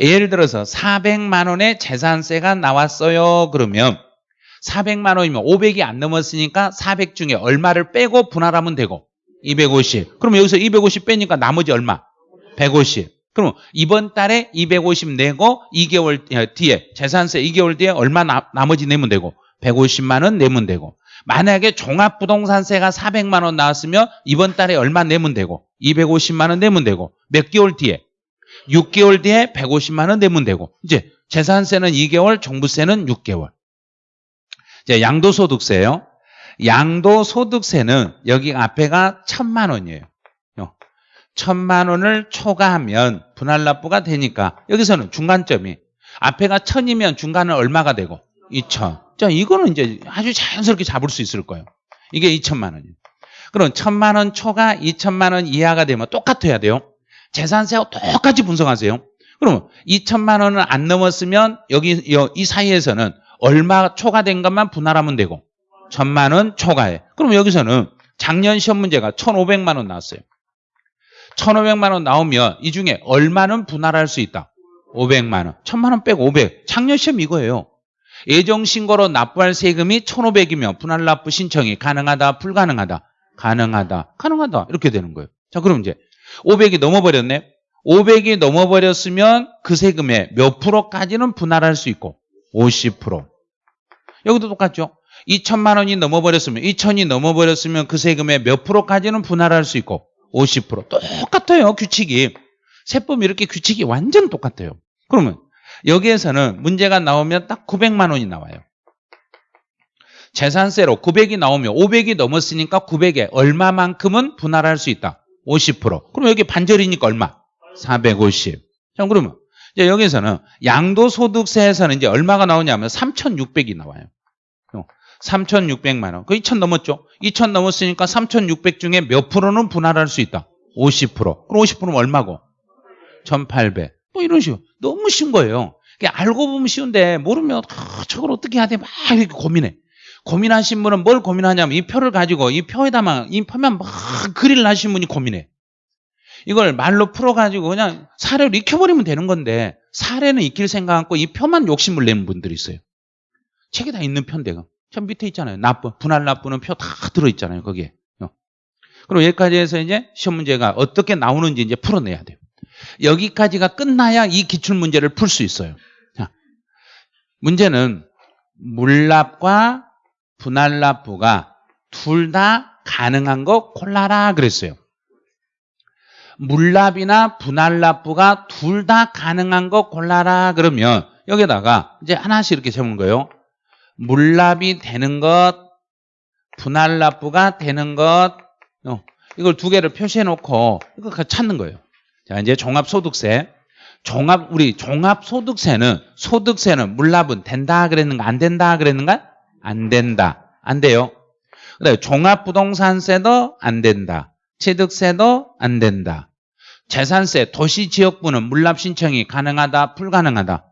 예를 들어서 400만 원의 재산세가 나왔어요. 그러면 400만 원이면 500이 안 넘었으니까 400 중에 얼마를 빼고 분할하면 되고 250. 그럼 여기서 250 빼니까 나머지 얼마? 150. 그럼 이번 달에 250 내고 2개월 뒤에 재산세 2개월 뒤에 얼마 나, 나머지 내면 되고 150만 원 내면 되고 만약에 종합부동산세가 400만 원 나왔으면 이번 달에 얼마 내면 되고 250만 원 내면 되고 몇 개월 뒤에? 6개월 뒤에 150만 원 내면 되고 이제 재산세는 2개월 종부세는 6개월. 이제 양도소득세요. 양도소득세는 여기 앞에가 천만 원이에요. 천만 원을 초과하면 분할 납부가 되니까 여기서는 중간점이 앞에가 천이면 중간은 얼마가 되고? 2천 자, 이거는 이제 아주 자연스럽게 잡을 수 있을 거예요. 이게 2천만 원이에요. 그럼 1천만 원 초과 2천만 원 이하가 되면 똑같아야 돼요. 재산세하고 똑같이 분석하세요. 그럼 2천만 원을 안 넘었으면 여기 이 사이에서는 얼마 초과된 것만 분할하면 되고 1천만 원 초과해. 그럼 여기서는 작년 시험 문제가 1,500만 원 나왔어요. 1,500만 원 나오면 이 중에 얼마는 분할할 수 있다? 500만 원. 1,000만 원 빼고 500. 작년 시험 이거예요. 예정신고로 납부할 세금이 1,500이면 분할납부 신청이 가능하다, 불가능하다? 가능하다, 가능하다. 이렇게 되는 거예요. 자, 그럼 이제 500이 넘어버렸네. 500이 넘어버렸으면 그 세금의 몇 프로까지는 분할할 수 있고 50%. 여기도 똑같죠. 2천만 원이 넘어버렸으면 2천이 넘어버렸으면 그 세금의 몇 프로까지는 분할할 수 있고 50% 똑같아요 규칙이 세법 이렇게 규칙이 완전 똑같아요 그러면 여기에서는 문제가 나오면 딱 900만 원이 나와요 재산세로 900이 나오면 500이 넘었으니까 900에 얼마만큼은 분할할 수 있다 50% 그럼 여기 반절이니까 얼마 450 자, 그러면 이제 여기서는 양도소득세에서는 이제 얼마가 나오냐면 3,600이 나와요 3,600만 원. 그 2,000 넘었죠? 2,000 넘었으니까 3,600 중에 몇 프로는 분할할 수 있다? 50%. 그럼 50%는 얼마고? 1,800. 뭐 이런 식으로. 너무 쉬운 거예요. 알고 보면 쉬운데 모르면 아, 저걸 어떻게 해야 돼? 막 이렇게 고민해. 고민하신 분은 뭘 고민하냐면 이 표를 가지고 이 표에다만 이 표면 막 글을 하신 분이 고민해. 이걸 말로 풀어가지고 그냥 사례를 익혀버리면 되는 건데 사례는 익힐 생각 않고 이 표만 욕심을 내는 분들이 있어요. 책에 다 있는 편인데 저 밑에 있잖아요. 납부, 분할 납부는 표다 들어있잖아요. 거기에. 어. 그럼 여기까지 해서 이제 시험 문제가 어떻게 나오는지 이제 풀어내야 돼요. 여기까지가 끝나야 이 기출문제를 풀 수 있어요. 자, 문제는 물납과 분할 납부가 둘 다 가능한 거 골라라 그랬어요. 물납이나 분할 납부가 둘 다 가능한 거 골라라 그러면 여기다가 이제 하나씩 이렇게 적는 거예요. 물납이 되는 것, 분할납부가 되는 것, 어, 이걸 두 개를 표시해 놓고 이거 찾는 거예요. 자, 이제 종합소득세. 종합, 우리 종합소득세는, 소득세는 물납은 된다 그랬는가, 안 된다 그랬는가? 안 된다. 안 돼요. 그래, 종합부동산세도 안 된다. 취득세도 안 된다. 재산세, 도시지역부는 물납 신청이 가능하다, 불가능하다?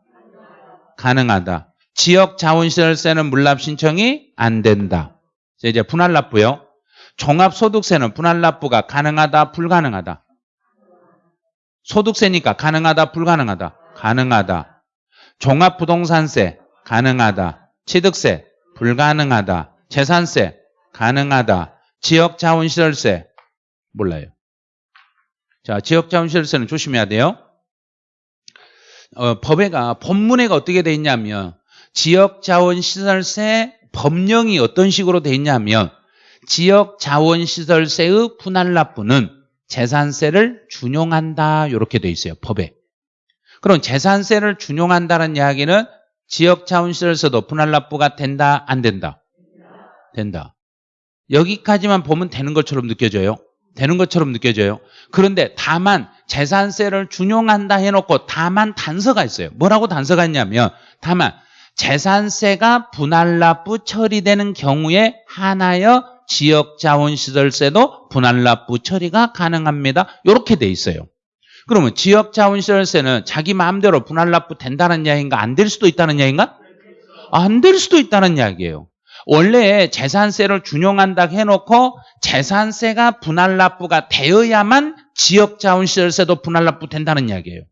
가능하다. 지역 자원시설세는 물납 신청이 안 된다. 이제 분할납부요. 종합소득세는 분할납부가 가능하다, 불가능하다. 소득세니까 가능하다, 불가능하다. 가능하다. 종합부동산세 가능하다. 취득세 불가능하다. 재산세 가능하다. 지역자원시설세 몰라요. 자, 지역자원시설세는 조심해야 돼요. 어, 법에가 본문에가 어떻게 돼 있냐면 지역자원시설세 법령이 어떤 식으로 돼 있냐면 지역자원시설세의 분할 납부는 재산세를 준용한다. 이렇게 돼 있어요 법에. 그럼 재산세를 준용한다는 이야기는 지역자원시설세도 분할납부가 된다 안 된다? 된다. 여기까지만 보면 되는 것처럼 느껴져요. 되는 것처럼 느껴져요. 그런데 다만 재산세를 준용한다 해놓고 다만 단서가 있어요. 뭐라고 단서가 있냐면 다만 재산세가 분할납부 처리되는 경우에 하나여 지역 자원 시설세도 분할 납부 처리가 가능합니다. 이렇게 돼 있어요. 그러면 지역 자원 시설세는 자기 마음대로 분할 납부 된다는 이야기인가 안 될 수도 있다는 이야기인가? 안 될 수도 있다는 이야기예요. 원래 재산세를 준용한다 해놓고 재산세가 분할 납부가 되어야만 지역 자원 시설세도 분할 납부 된다는 이야기예요.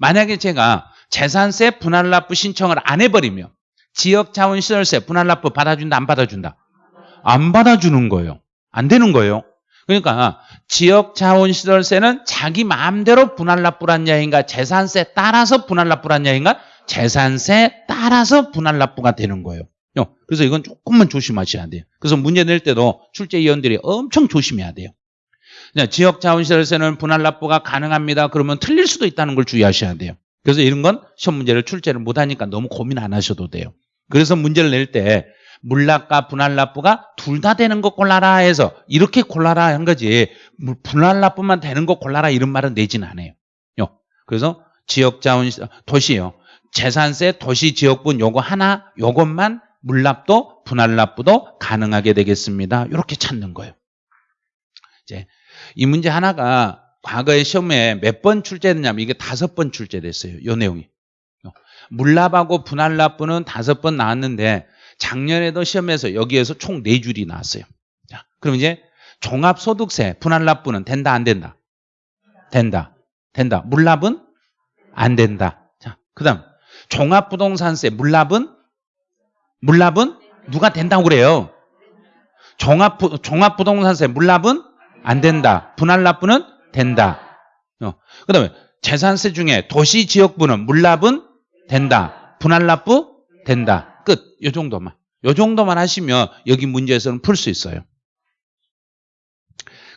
만약에 제가 재산세 분할 납부 신청을 안 해버리면 지역 자원 시설세 분할 납부 받아준다 안 받아준다? 안 받아주는 거예요. 안 되는 거예요. 그러니까 지역 자원 시설세는 자기 마음대로 분할 납부란 야인가 재산세 따라서 분할 납부란 야인가 재산세 따라서 분할 납부가 되는 거예요. 그래서 이건 조금만 조심하셔야 돼요. 그래서 문제 낼 때도 출제위원들이 엄청 조심해야 돼요. 지역 자원시설세는 분할 납부가 가능합니다. 그러면 틀릴 수도 있다는 걸 주의하셔야 돼요. 그래서 이런 건 시험 문제를 출제를 못하니까 너무 고민 안 하셔도 돼요. 그래서 문제를 낼 때 물납과 분할납부가 둘 다 되는 거 골라라 해서 이렇게 골라라 한 거지 분할납부만 되는 거 골라라 이런 말은 내지는 않아요. 그래서 지역자원 도시요. 재산세 도시 지역분 요거 하나 요것만 물납도 분할납부도 가능하게 되겠습니다. 이렇게 찾는 거예요. 이제 이 문제 하나가 과거에 시험에 몇 번 출제됐냐면 이게 다섯 번 출제됐어요. 이 내용이. 물납하고 분할납부는 다섯 번 나왔는데 작년에도 시험에서 여기에서 총네 줄이 나왔어요. 자, 그럼 이제 종합소득세 분할 납부는 된다 안 된다? 된다. 된다. 물납은 안 된다. 자, 그다음 종합부동산세 물납은 물납은 누가 된다고 그래요? 종합, 부- 종합부동산세 물납은 안 된다. 분할 납부는 된다. 어. 그 다음에 재산세 중에 도시 지역부는 물납은 된다. 분할 납부 된다. 끝. 요 정도만. 요 정도만 하시면 여기 문제에서는 풀 수 있어요.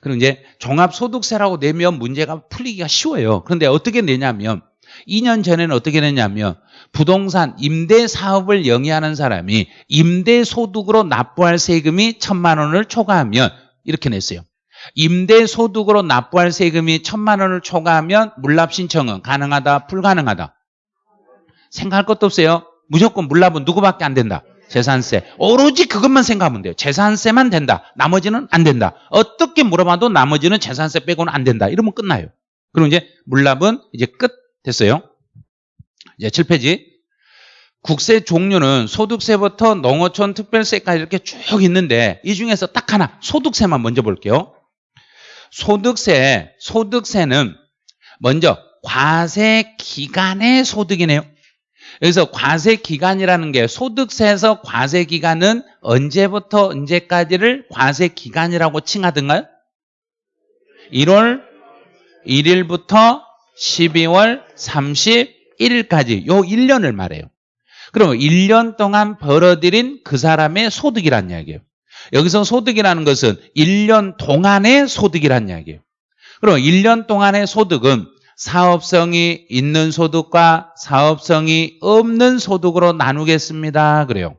그럼 이제 종합소득세라고 내면 문제가 풀리기가 쉬워요. 그런데 어떻게 내냐면 2년 전에는 어떻게 냈냐면 부동산 임대 사업을 영위하는 사람이 임대 소득으로 납부할 세금이 천만 원을 초과하면 이렇게 냈어요. 임대 소득으로 납부할 세금이 천만 원을 초과하면 물납 신청은 가능하다, 불가능하다. 생각할 것도 없어요. 무조건 물납은 누구밖에 안 된다. 재산세. 오로지 그것만 생각하면 돼요. 재산세만 된다. 나머지는 안 된다. 어떻게 물어봐도 나머지는 재산세 빼고는 안 된다. 이러면 끝나요. 그럼 이제 물납은 이제 끝 됐어요. 이제 7페이지. 국세 종류는 소득세부터 농어촌 특별세까지 이렇게 쭉 있는데 이 중에서 딱 하나 소득세만 먼저 볼게요. 소득세, 소득세는 먼저 과세 기간의 소득이네요. 여기서 과세 기간이라는 게 소득세에서 과세 기간은 언제부터 언제까지를 과세 기간이라고 칭하던가요? 1월 1일부터 12월 31일까지 요 1년을 말해요. 그럼 1년 동안 벌어들인 그 사람의 소득이란 이야기예요. 여기서 소득이라는 것은 1년 동안의 소득이란 이야기예요. 그럼 1년 동안의 소득은 사업성이 있는 소득과 사업성이 없는 소득으로 나누겠습니다. 그래요.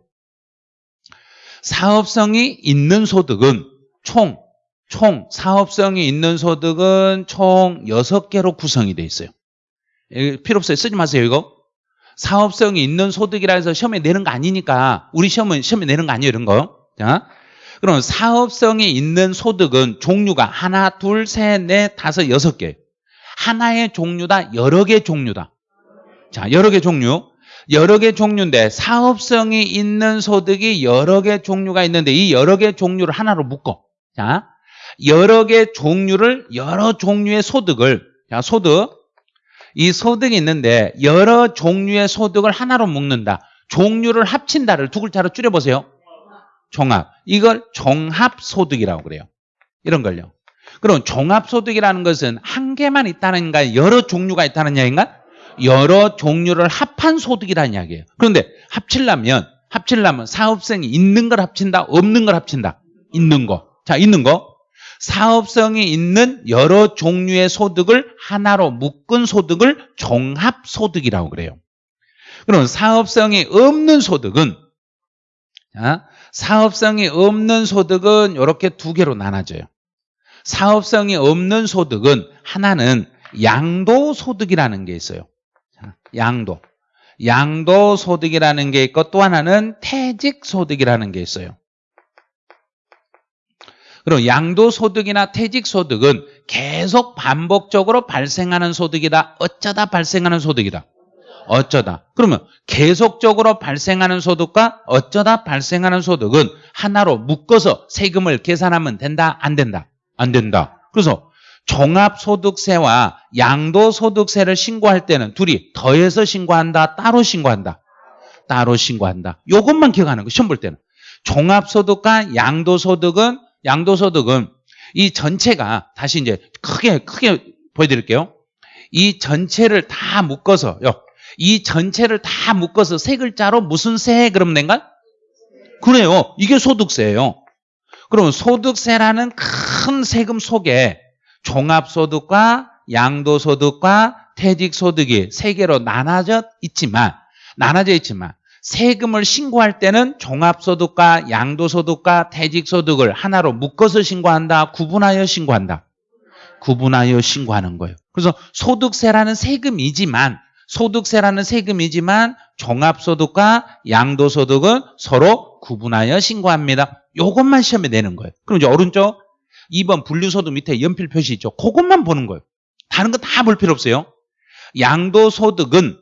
사업성이 있는 소득은 총, 총, 사업성이 있는 소득은 총 6개로 구성이 되어 있어요. 이거 필요 없어요. 쓰지 마세요, 이거. 사업성이 있는 소득이라 해서 시험에 내는 거 아니니까 우리 시험은 시험에 내는 거 아니에요, 이런 거. 자. 그럼 사업성이 있는 소득은 종류가 하나, 둘, 셋, 넷, 다섯, 여섯 개. 하나의 종류다, 여러 개 종류다. 자, 여러 개 종류. 여러 개 종류인데 사업성이 있는 소득이 여러 개 종류가 있는데 이 여러 개 종류를 하나로 묶어. 자, 여러 개 종류를 여러 종류의 소득을 자, 소득 이 소득이 있는데 여러 종류의 소득을 하나로 묶는다. 종류를 합친다를 두 글자로 줄여 보세요. 종합. 이걸 종합소득이라고 그래요. 이런 걸요. 그럼 종합소득이라는 것은 한 개만 있다는가 여러 종류가 있다는 이야기인가? 여러 종류를 합한 소득이라는 이야기예요. 그런데 합치려면 합치려면 사업성이 있는 걸 합친다, 없는 걸 합친다. 있는 거. 자, 있는 거. 사업성이 있는 여러 종류의 소득을 하나로 묶은 소득을 종합소득이라고 그래요. 그럼 사업성이 없는 소득은 자, 사업성이 없는 소득은 이렇게 두 개로 나눠져요. 사업성이 없는 소득은 하나는 양도소득이라는 게 있어요. 자, 양도. 양도소득이라는 게 있고 또 하나는 퇴직소득이라는 게 있어요. 그럼 양도소득이나 퇴직소득은 계속 반복적으로 발생하는 소득이다. 어쩌다 발생하는 소득이다. 어쩌다. 그러면 계속적으로 발생하는 소득과 어쩌다 발생하는 소득은 하나로 묶어서 세금을 계산하면 된다? 안 된다? 안 된다. 그래서 종합소득세와 양도소득세를 신고할 때는 둘이 더해서 신고한다? 따로 신고한다? 따로 신고한다. 이것만 기억하는 거 시험 볼 때는. 종합소득과 양도소득은 양도소득은 이 전체가 다시 이제 크게 크게 보여드릴게요. 이 전체를 다 묶어서요. 이 전체를 다 묶어서 세 글자로 무슨 세 그럼 낸가? 그래요. 이게 소득세예요. 그럼 소득세라는 큰 세금 속에 종합소득과 양도소득과 퇴직소득이 세 개로 나눠져 있지만 나눠져 있지만 세금을 신고할 때는 종합소득과 양도소득과 퇴직소득을 하나로 묶어서 신고한다. 구분하여 신고한다. 구분하여 신고하는 거예요. 그래서 소득세라는 세금이지만 소득세라는 세금이지만 종합소득과 양도소득은 서로 구분하여 신고합니다. 이것만 시험에 내는 거예요. 그럼 이제 오른쪽 2번 분류소득 밑에 연필 표시 있죠. 그것만 보는 거예요. 다른 거 다 볼 필요 없어요. 양도소득은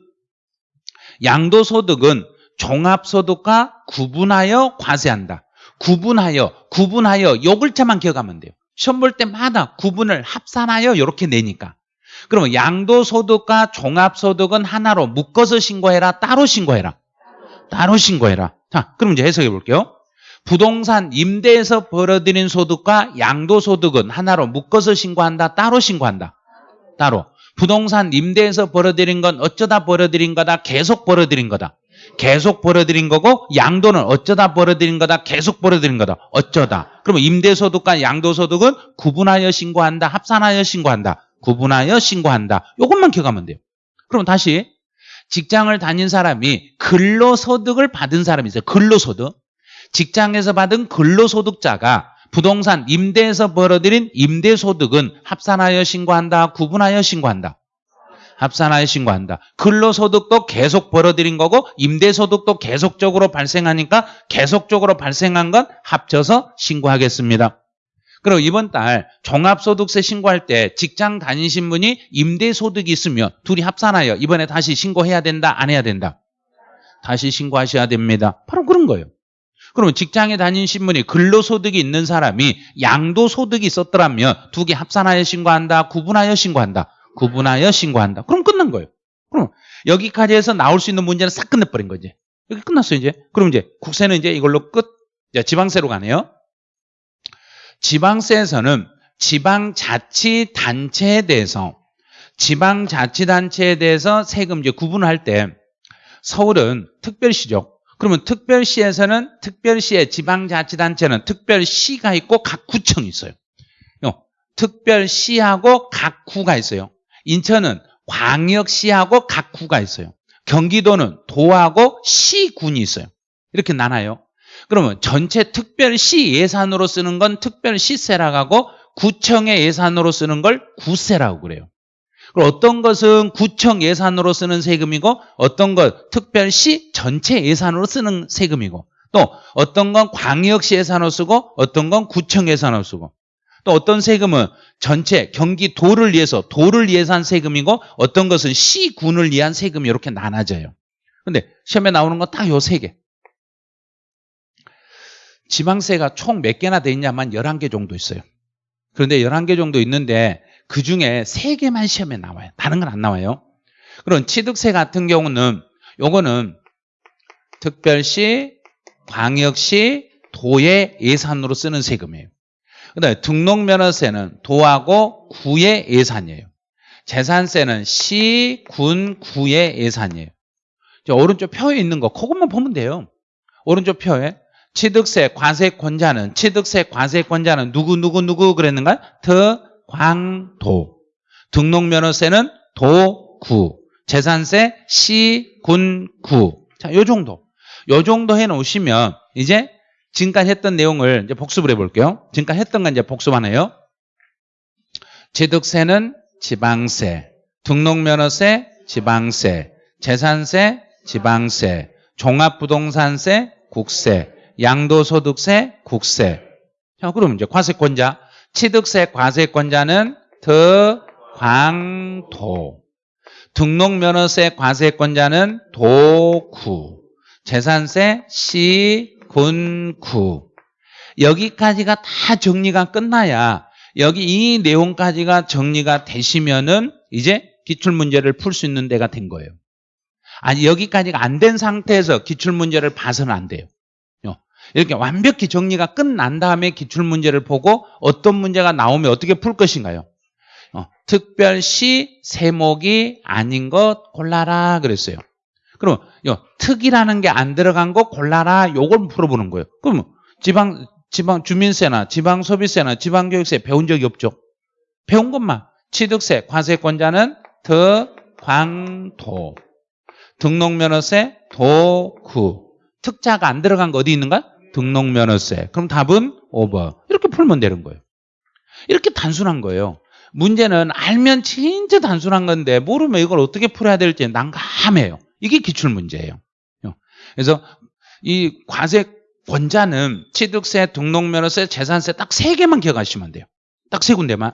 양도소득은 종합소득과 구분하여 과세한다. 구분하여, 구분하여 요 글자만 기억하면 돼요. 시험 볼 때마다 구분을 합산하여 이렇게 내니까. 그러면 양도소득과 종합소득은 하나로 묶어서 신고해라, 따로 신고해라. 따로 신고해라. 자, 그럼 이제 해석해 볼게요. 부동산 임대에서 벌어들인 소득과 양도소득은 하나로 묶어서 신고한다, 따로 신고한다. 따로. 부동산 임대에서 벌어들인 건 어쩌다 벌어들인 거다, 계속 벌어들인 거다. 계속 벌어들인 거고 양도는 어쩌다 벌어들인 거다, 계속 벌어들인 거다. 어쩌다. 그러면 임대소득과 양도소득은 구분하여 신고한다, 합산하여 신고한다. 구분하여 신고한다. 이것만 기억하면 돼요. 그럼 다시 직장을 다닌 사람이 근로소득을 받은 사람이 있어요. 근로소득. 직장에서 받은 근로소득자가 부동산 임대에서 벌어들인 임대소득은 합산하여 신고한다, 구분하여 신고한다. 합산하여 신고한다. 근로소득도 계속 벌어들인 거고 임대소득도 계속적으로 발생하니까 계속적으로 발생한 건 합쳐서 신고하겠습니다. 그리고 이번 달 종합소득세 신고할 때 직장 다니신 분이 임대소득이 있으면 둘이 합산하여 이번에 다시 신고해야 된다, 안 해야 된다? 다시 신고하셔야 됩니다. 바로 그런 거예요. 그러면 직장에 다니신 분이 근로소득이 있는 사람이 양도소득이 있었더라면 두 개 합산하여 신고한다, 구분하여 신고한다. 구분하여 신고한다. 그럼 끝난 거예요. 그럼 여기까지 해서 나올 수 있는 문제는 싹 끝내버린 거지. 여기 끝났어요, 이제. 그럼 이제 국세는 이제 이걸로 끝. 자, 지방세로 가네요. 지방세에서는 지방자치단체에 대해서 지방자치단체에 대해서 세금 이제 구분할 때 서울은 특별시죠. 그러면 특별시에서는 특별시의 지방자치단체는 특별시가 있고 각 구청이 있어요. 어, 특별시하고 각 구가 있어요. 인천은 광역시하고 각 구가 있어요. 경기도는 도하고 시군이 있어요. 이렇게 나눠요. 그러면 전체 특별시 예산으로 쓰는 건 특별시세라고 하고 구청의 예산으로 쓰는 걸 구세라고 그래요. 그리고 어떤 것은 구청 예산으로 쓰는 세금이고 어떤 것 특별시 전체 예산으로 쓰는 세금이고 또 어떤 건 광역시 예산으로 쓰고 어떤 건 구청 예산으로 쓰고 또 어떤 세금은 전체 경기도를 위해서 도를 위해서 세금이고 어떤 것은 시군을 위한 세금이 이렇게 나눠져요. 근데 시험에 나오는 건 딱 요 세 개. 지방세가 총 몇 개나 돼 있냐면 11개 정도 있어요. 그런데 11개 정도 있는데 그 중에 3개만 시험에 나와요. 다른 건 안 나와요. 그럼 취득세 같은 경우는 요거는 특별시, 광역시, 도의 예산으로 쓰는 세금이에요. 그 다음에 등록면허세는 도하고 구의 예산이에요. 재산세는 시, 군, 구의 예산이에요. 오른쪽 표에 있는 거 그것만 보면 돼요. 오른쪽 표에 취득세 과세권자는 취득세 과세권자는 누구 누구 누구 그랬는가? 더 광도. 등록면허세는 도, 구. 재산세 시, 군, 구. 자, 요 정도. 요 정도 해 놓으시면 이제 지금까지 했던 내용을 이제 복습을 해 볼게요. 지금까지 했던 건 이제 복습하네요. 취득세는 지방세, 등록면허세 지방세, 재산세 지방세, 종합부동산세 국세, 양도소득세, 국세. 자, 그럼 이제 과세권자. 취득세 과세권자는 더, 광, 도. 등록면허세 과세권자는 도, 구. 재산세, 시, 군, 구. 여기까지가 다 정리가 끝나야 여기 이 내용까지가 정리가 되시면은 이제 기출문제를 풀 수 있는 데가 된 거예요. 아니, 여기까지가 안 된 상태에서 기출문제를 봐서는 안 돼요. 이렇게 완벽히 정리가 끝난 다음에 기출문제를 보고 어떤 문제가 나오면 어떻게 풀 것인가요? 어, 특별시 세목이 아닌 것 골라라 그랬어요. 그럼 요, 특이라는 게 안 들어간 거 골라라 요걸 풀어보는 거예요. 그럼 지방 지방 주민세나 지방 소비세나 지방 교육세 배운 적이 없죠. 배운 것만 취득세 과세권자는 더 광도 등록면허세 도구 특자가 안 들어간 거 어디 있는가? 등록면허세. 그럼 답은 5번. 이렇게 풀면 되는 거예요. 이렇게 단순한 거예요. 문제는 알면 진짜 단순한 건데 모르면 이걸 어떻게 풀어야 될지 난감해요. 이게 기출 문제예요. 그래서 이 과세 권자는 취득세, 등록면허세, 재산세 딱 세 개만 기억하시면 돼요. 딱 세 군데만.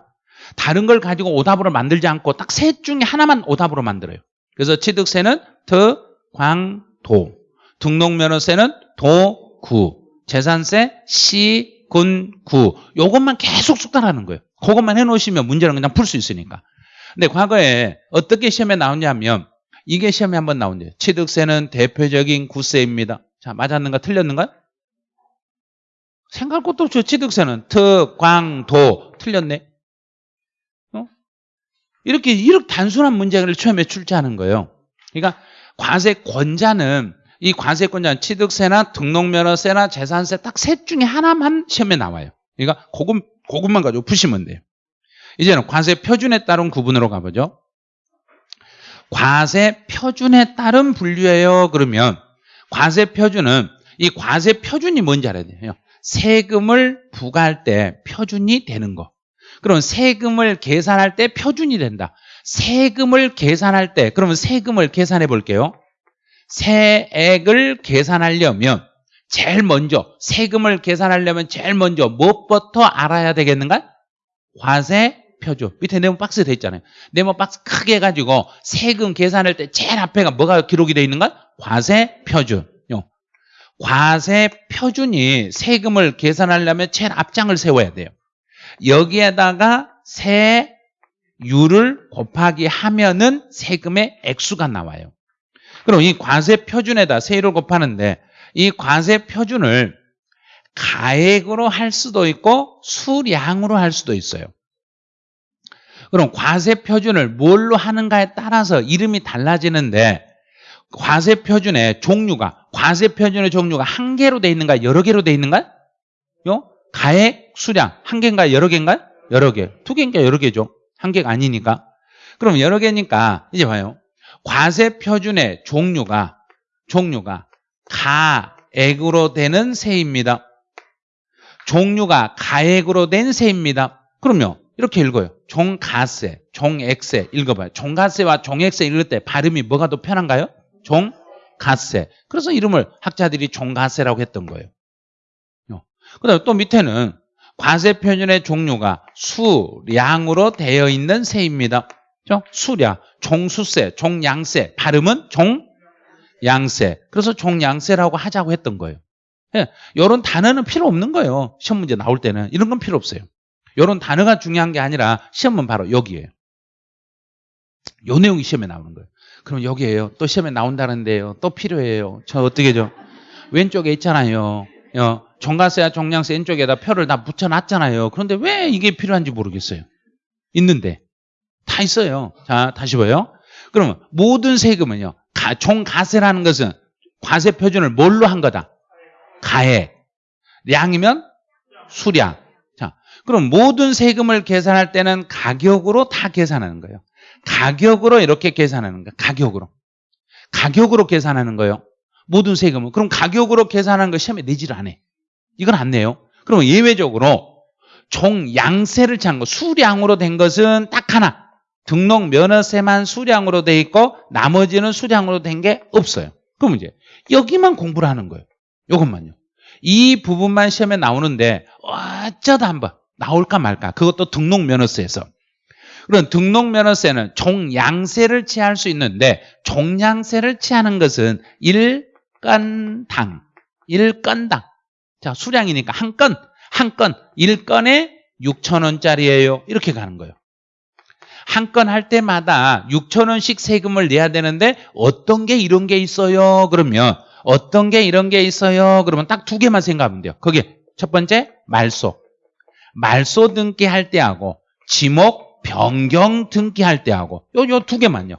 다른 걸 가지고 오답으로 만들지 않고 딱 셋 중에 하나만 오답으로 만들어요. 그래서 취득세는 더, 광, 도. 등록면허세는 도, 구. 재산세, 시, 군, 구. 요것만 계속 숙달하는 거예요. 그것만 해놓으시면 문제는 그냥 풀 수 있으니까. 근데 과거에 어떻게 시험에 나오냐면 이게 시험에 한번 나온대요. 취득세는 대표적인 구세입니다. 자, 맞았는가 틀렸는가? 생각할 것도 없죠. 취득세는 특, 광, 도 틀렸네. 어? 이렇게 이렇게 단순한 문제를 처음에 출제하는 거예요. 그러니까 과세권자는 이 과세권자는 취득세나 등록면허세나 재산세 딱 셋 중에 하나만 시험에 나와요. 그러니까 그것, 그것만 가지고 푸시면 돼요. 이제는 과세 표준에 따른 구분으로 가보죠. 과세 표준에 따른 분류예요. 그러면 과세 표준은 이 과세 표준이 뭔지 알아야 돼요. 세금을 부과할 때 표준이 되는 거. 그럼 세금을 계산할 때 표준이 된다. 세금을 계산할 때 그러면 세금을 계산해 볼게요. 세액을 계산하려면 제일 먼저 세금을 계산하려면 제일 먼저 무엇부터 알아야 되겠는가? 과세 표준. 밑에 네모 박스 돼 있잖아요. 네모 박스 크게 해가지고 세금 계산할 때 제일 앞에가 뭐가 기록이 돼 있는가? 과세 표준. 과세 표준이 세금을 계산하려면 제일 앞장을 세워야 돼요. 여기에다가 세율을 곱하기 하면은 세금의 액수가 나와요. 그럼 이 과세 표준에다 세율을 곱하는데 이 과세 표준을 가액으로 할 수도 있고 수량으로 할 수도 있어요. 그럼 과세 표준을 뭘로 하는가에 따라서 이름이 달라지는데 과세 표준의 종류가 과세 표준의 종류가 한 개로 돼 있는가 여러 개로 돼 있는가? 요 가액 수량 한 개인가 여러 개인가? 여러 개. 두 개인가 여러 개죠. 한 개가 아니니까. 그럼 여러 개니까 이제 봐요. 과세 표준의 종류가 종류가 가액으로 되는 세입니다. 종류가 가액으로 된 세입니다. 그럼요. 이렇게 읽어요. 종가세, 종액세 읽어봐요. 종가세와 종액세 읽을 때 발음이 뭐가 더 편한가요? 종가세. 그래서 이름을 학자들이 종가세라고 했던 거예요. 그 다음에 또 밑에는 과세 표준의 종류가 수량으로 되어 있는 세입니다. 수량, 종수세, 종양세. 발음은 종양세. 그래서 종양세라고 하자고 했던 거예요. 예, 이런 단어는 필요 없는 거예요. 시험 문제 나올 때는. 이런 건 필요 없어요. 이런 단어가 중요한 게 아니라 시험은 바로 여기에요. 요 내용이 시험에 나오는 거예요. 그럼 여기에요. 또 시험에 나온다는데요. 또 필요해요. 저 어떻게죠? 왼쪽에 있잖아요. 어, 종가세와 종량세 왼쪽에다 표를 다 붙여놨잖아요. 그런데 왜 이게 필요한지 모르겠어요. 있는데. 다 있어요. 자, 다시 봐요. 그러면 모든 세금은요. 가, 종가세라는 것은 과세 표준을 뭘로 한 거다? 가액. 량이면 수량. 자, 그럼 모든 세금을 계산할 때는 가격으로 다 계산하는 거예요. 가격으로 이렇게 계산하는 거예요. 가격으로. 가격으로 계산하는 거예요. 모든 세금은. 그럼 가격으로 계산하는 거 시험에 내지를 안 해. 이건 안 내요. 그럼 예외적으로 종 양세를 취한 거, 수량으로 된 것은 딱 하나. 등록 면허세만 수량으로 돼 있고 나머지는 수량으로 된 게 없어요. 그럼 이제 여기만 공부를 하는 거예요. 이것만요. 이 부분만 시험에 나오는데 어쩌다 한번 나올까 말까. 그것도 등록 면허세에서. 그럼 등록 면허세는 종양세를 취할 수 있는데 종양세를 취하는 것은 일건당, 일건당. 자, 수량이니까 한 건, 한 건, 1건에 6천 원짜리예요. 이렇게 가는 거예요. 한 건 할 때마다 6천 원씩 세금을 내야 되는데 어떤 게 이런 게 있어요? 그러면 어떤 게 이런 게 있어요? 그러면 딱 두 개만 생각하면 돼요. 거기에 첫 번째 말소. 말소 등기할 때하고 지목 변경 등기할 때하고 요 요 두 개만요.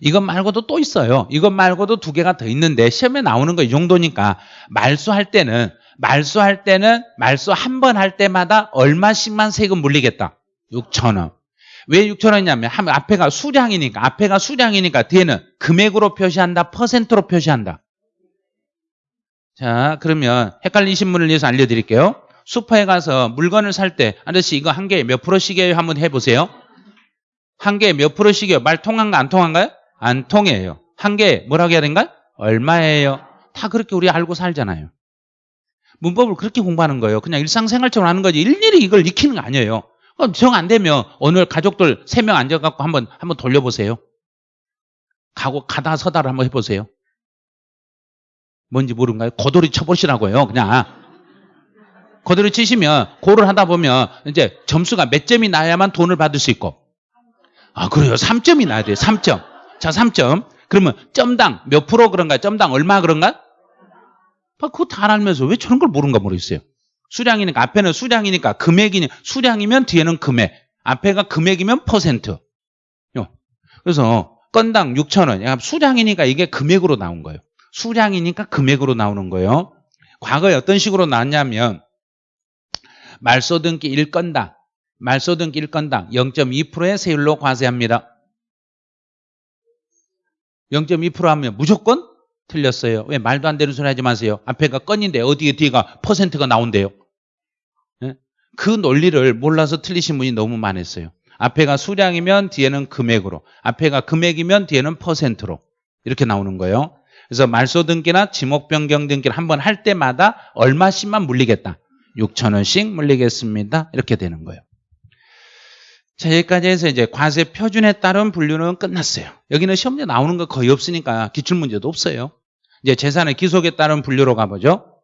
이것 말고도 또 있어요. 이것 말고도 두 개가 더 있는데 시험에 나오는 거 이 정도니까 말소할 때는 말소할 때는 말소 한 번 할 때마다 얼마씩만 세금 물리겠다. 6천 원. 왜 6천 원이냐면 앞에가 수량이니까 앞에가 수량이니까 뒤에는 금액으로 표시한다. 퍼센트로 표시한다. 자 그러면 헷갈리신 분을 위해서 알려드릴게요. 슈퍼에 가서 물건을 살 때 아저씨 이거 한 개에 몇 프로씩이에요? 한번 해보세요. 한 개에 몇 프로씩이에요? 말 통한가 안 통한가요? 안 통해요. 한 개에 뭐라고 해야 되는가? 얼마예요? 다 그렇게 우리 알고 살잖아요. 문법을 그렇게 공부하는 거예요. 그냥 일상생활처럼 하는 거지 일일이 이걸 익히는 거 아니에요. 정 안 되면 오늘 가족들 세 명 앉아갖고 한번 한번 돌려보세요. 가고 가다 서다를 한번 해보세요. 뭔지 모르는가요? 고돌이 쳐보시라고요. 그냥 고돌이 치시면 고를 하다 보면 이제 점수가 몇 점이 나야만 돈을 받을 수 있고 아 그래요? 3점이 나야 돼요. 3점. 자 3점. 그러면 점당 몇 프로 그런가? 점당 얼마 그런가? 아, 그거 다 알면서 왜 저런 걸 모르는가 모르겠어요. 수량이니까 앞에는 수량이니까 금액이니 수량이면 뒤에는 금액. 앞에가 금액이면 퍼센트. 요. 그래서 건당 6천 원. 수량이니까 이게 금액으로 나온 거예요. 수량이니까 금액으로 나오는 거예요. 과거에 어떤 식으로 나왔냐면 말소등기 1건당 말소등기 1건당 0.2%의 세율로 과세합니다. 0.2% 하면 무조건 틀렸어요. 왜 말도 안 되는 소리 하지 마세요. 앞에가 건인데 어디에 뒤가 퍼센트가 나온대요. 네? 그 논리를 몰라서 틀리신 분이 너무 많았어요. 앞에가 수량이면 뒤에는 금액으로 앞에가 금액이면 뒤에는 퍼센트로 이렇게 나오는 거예요. 그래서 말소 등기나 지목 변경 등기를 한 번 할 때마다 얼마씩만 물리겠다. 6천 원씩 물리겠습니다. 이렇게 되는 거예요. 자, 여기까지 해서 이제 과세 표준에 따른 분류는 끝났어요. 여기는 시험 문제 나오는 거 거의 없으니까 기출 문제도 없어요. 이제 재산의 귀속에 따른 분류로 가보죠.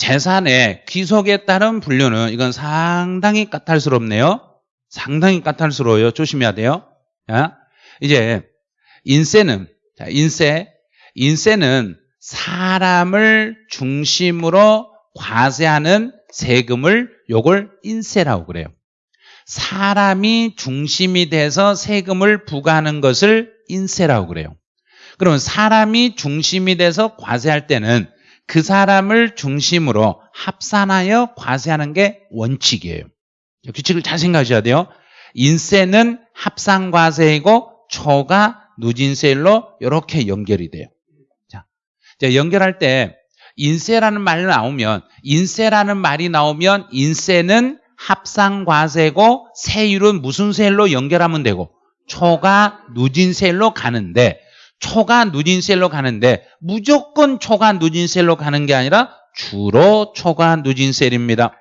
재산의 귀속에 따른 분류는 이건 상당히 까탈스럽네요. 상당히 까탈스러워요. 조심해야 돼요. 자, 이제 인세는 자, 인세 인세는 사람을 중심으로 과세하는 세금을 요걸 인세라고 그래요. 사람이 중심이 돼서 세금을 부과하는 것을 인세라고 그래요. 그러면 사람이 중심이 돼서 과세할 때는 그 사람을 중심으로 합산하여 과세하는 게 원칙이에요. 규칙을 잘 생각하셔야 돼요. 인세는 합산과세이고 초가 누진세율로 이렇게 연결이 돼요. 자, 연결할 때 인세라는 말이 나오면 인세라는 말이 나오면 인세는 합산과세고 세율은 무슨 세율로 연결하면 되고 초가 누진세율로 가는데 초가 누진세율로 가는데 무조건 초가 누진세율로 가는 게 아니라 주로 초가 누진세율입니다.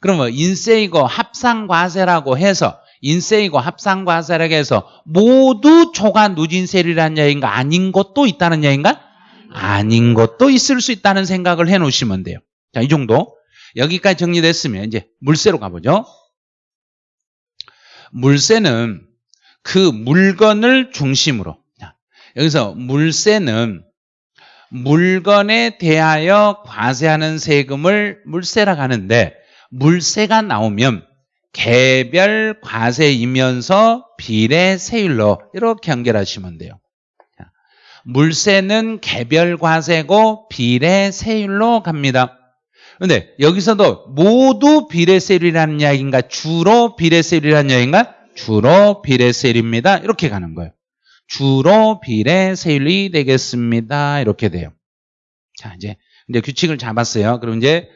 그러면 인세이고 합산과세라고 해서 인세이고 합산과세라고 해서 모두 초과 누진세율이라는 얘기인가 아닌 것도 있다는 얘기인가? 아닌 것도 있을 수 있다는 생각을 해 놓으시면 돼요. 자, 이 정도. 여기까지 정리됐으면 이제 물세로 가보죠. 물세는 그 물건을 중심으로 여기서 물세는 물건에 대하여 과세하는 세금을 물세라고 하는데 물세가 나오면 개별 과세이면서 비례 세율로 이렇게 연결하시면 돼요. 물세는 개별 과세고 비례 세율로 갑니다. 그런데 여기서도 모두 비례세율이라는 이야기인가? 주로 비례세율이라는 이야기인가? 주로 비례세율입니다. 이렇게 가는 거예요. 주로 비례세율이 되겠습니다. 이렇게 돼요. 자, 이제, 이제 규칙을 잡았어요. 그럼 이제,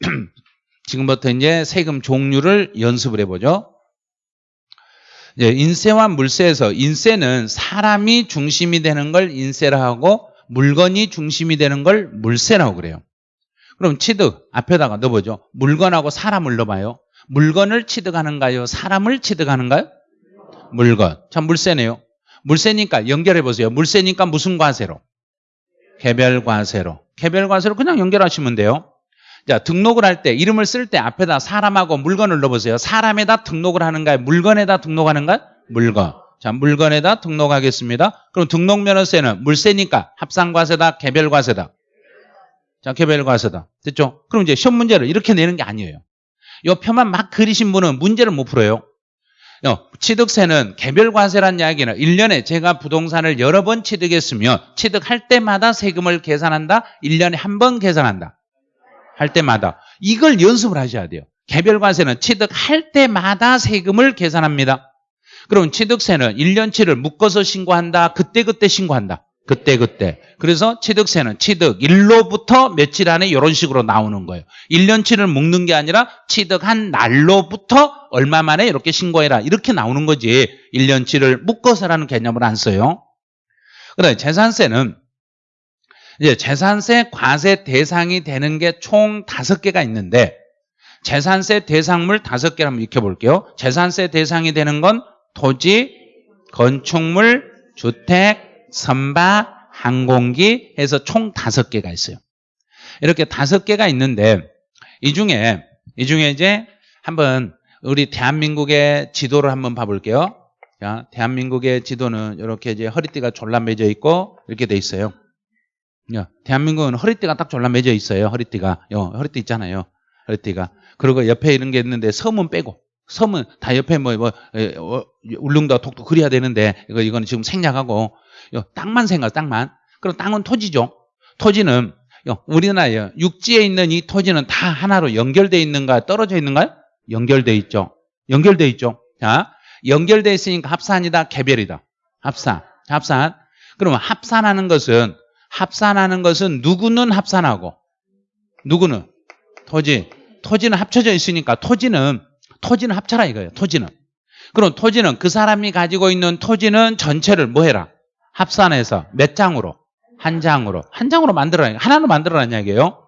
*clears throat* 지금부터 이제 세금 종류를 연습을 해보죠. 이제 인세와 물세에서 인세는 사람이 중심이 되는 걸 인세라 하고 물건이 중심이 되는 걸 물세라고 그래요. 그럼 취득 앞에다가 넣어보죠. 물건하고 사람을 넣어봐요. 물건을 취득하는가요? 사람을 취득하는가요? 물건. 참 물세네요. 물세니까 연결해 보세요. 물세니까 무슨 과세로? 개별 과세로. 개별 과세로 그냥 연결하시면 돼요. 자, 등록을 할 때, 이름을 쓸 때 앞에다 사람하고 물건을 넣어보세요. 사람에다 등록을 하는가요? 물건에다 등록하는가요? 물건. 자, 물건에다 등록하겠습니다. 그럼 등록면허세는 물세니까 합산과세다, 개별과세다. 자, 개별과세다. 됐죠? 그럼 이제 시험 문제를 이렇게 내는 게 아니에요. 이 표만 막 그리신 분은 문제를 못 풀어요. 취득세는 개별과세란 이야기는 1년에 제가 부동산을 여러 번 취득했으면 취득할 때마다 세금을 계산한다? 1년에 한 번 계산한다. 할 때마다. 이걸 연습을 하셔야 돼요. 개별과세는 취득할 때마다 세금을 계산합니다. 그럼 취득세는 1년치를 묶어서 신고한다. 그때그때 신고한다. 그때 그때. 그래서 취득세는 취득 일로부터 며칠 안에 이런 식으로 나오는 거예요. 1년치를 묶는 게 아니라 취득한 날로부터 얼마 만에 이렇게 신고해라. 이렇게 나오는 거지. 1년치를 묶어서라는 개념을 안 써요. 그다음에 재산세는 이제 재산세 과세 대상이 되는 게 총 다섯 개가 있는데 재산세 대상물 다섯 개를 한번 익혀 볼게요. 재산세 대상이 되는 건 토지, 건축물, 주택, 선박, 항공기 해서 총 다섯 개가 있어요. 이렇게 다섯 개가 있는데 이 중에 이 중에 이제 한번 우리 대한민국의 지도를 한번 봐볼게요. 자, 대한민국의 지도는 이렇게 이제 허리띠가 졸라 매져 있고 이렇게 돼 있어요. 야, 대한민국은 허리띠가 딱 졸라 매져 있어요. 허리띠가. 요, 허리띠 있잖아요. 허리띠가. 그리고 옆에 이런 게 있는데 섬은 빼고. 섬은 다 옆에 뭐, 뭐, 에, 어, 울릉도 독도 그려야 되는데, 이거, 이거는 지금 생략하고, 요, 땅만 생각, 땅만. 그럼 땅은 토지죠. 토지는, 요, 우리나라에 육지에 있는 이 토지는 다 하나로 연결되어 있는가, 떨어져 있는가요? 연결돼 있죠. 연결돼 있죠. 자, 연결돼 있으니까 합산이다, 개별이다. 합산, 합산. 그러면 합산하는 것은 합산하는 것은 누구는 합산하고 누구는 토지. 토지는 합쳐져 있으니까 토지는 토지는 합쳐라 이거예요. 토지는. 그럼 토지는 그 사람이 가지고 있는 토지는 전체를 뭐 해라? 합산해서 몇 장으로? 한 장으로. 한 장으로 만들어라. 하나로 만들어라는 이야기예요.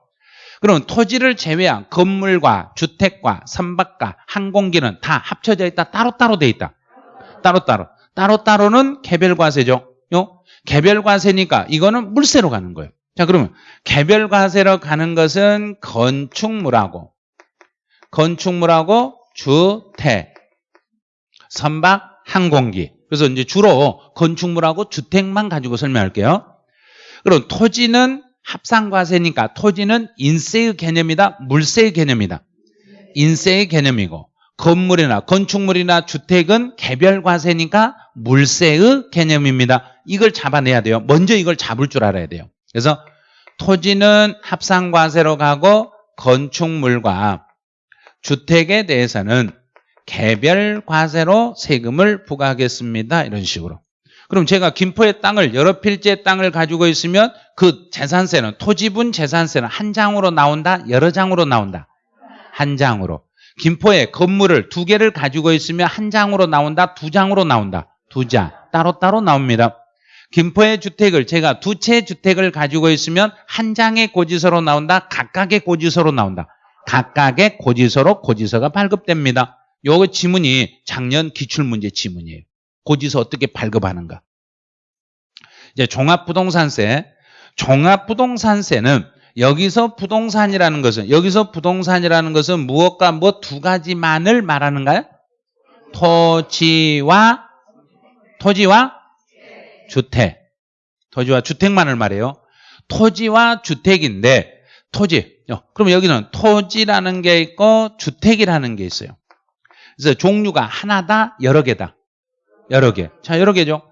그럼 토지를 제외한 건물과 주택과 선박과 항공기는 다 합쳐져 있다. 따로따로 돼 있다. 따로따로. 따로따로는 개별과세죠. 요? 개별과세니까 이거는 물세로 가는 거예요. 자, 그러면 개별과세로 가는 것은 건축물하고 건축물하고 주택, 선박, 항공기. 그래서 이제 주로 건축물하고 주택만 가지고 설명할게요. 그럼 토지는 합산과세니까 토지는 인세의 개념이다, 물세의 개념이다. 인세의 개념이고 건물이나 건축물이나 주택은 개별 과세니까 물세의 개념입니다. 이걸 잡아내야 돼요. 먼저 이걸 잡을 줄 알아야 돼요. 그래서 토지는 합산과세로 가고 건축물과 주택에 대해서는 개별 과세로 세금을 부과하겠습니다. 이런 식으로. 그럼 제가 김포의 땅을 여러 필지의 땅을 가지고 있으면 그 재산세는 토지분 재산세는 한 장으로 나온다? 여러 장으로 나온다? 한 장으로. 김포에 건물을 두 개를 가지고 있으면 한 장으로 나온다? 두 장으로 나온다? 두 장. 따로따로 나옵니다. 김포의 주택을 제가 두 채 주택을 가지고 있으면 한 장의 고지서로 나온다? 각각의 고지서로 나온다? 각각의 고지서로 고지서가 발급됩니다. 요거 지문이 작년 기출문제 지문이에요. 고지서 어떻게 발급하는가. 이제 종합부동산세. 종합부동산세는 여기서 부동산이라는 것은 여기서 부동산이라는 것은 무엇과 뭐 두 가지만을 말하는가요? 토지와 토지와 주택. 토지와 주택만을 말해요. 토지와 주택인데 토지. 그럼 여기는 토지라는 게 있고 주택이라는 게 있어요. 그래서 종류가 하나다, 여러 개다. 여러 개. 자, 여러 개죠.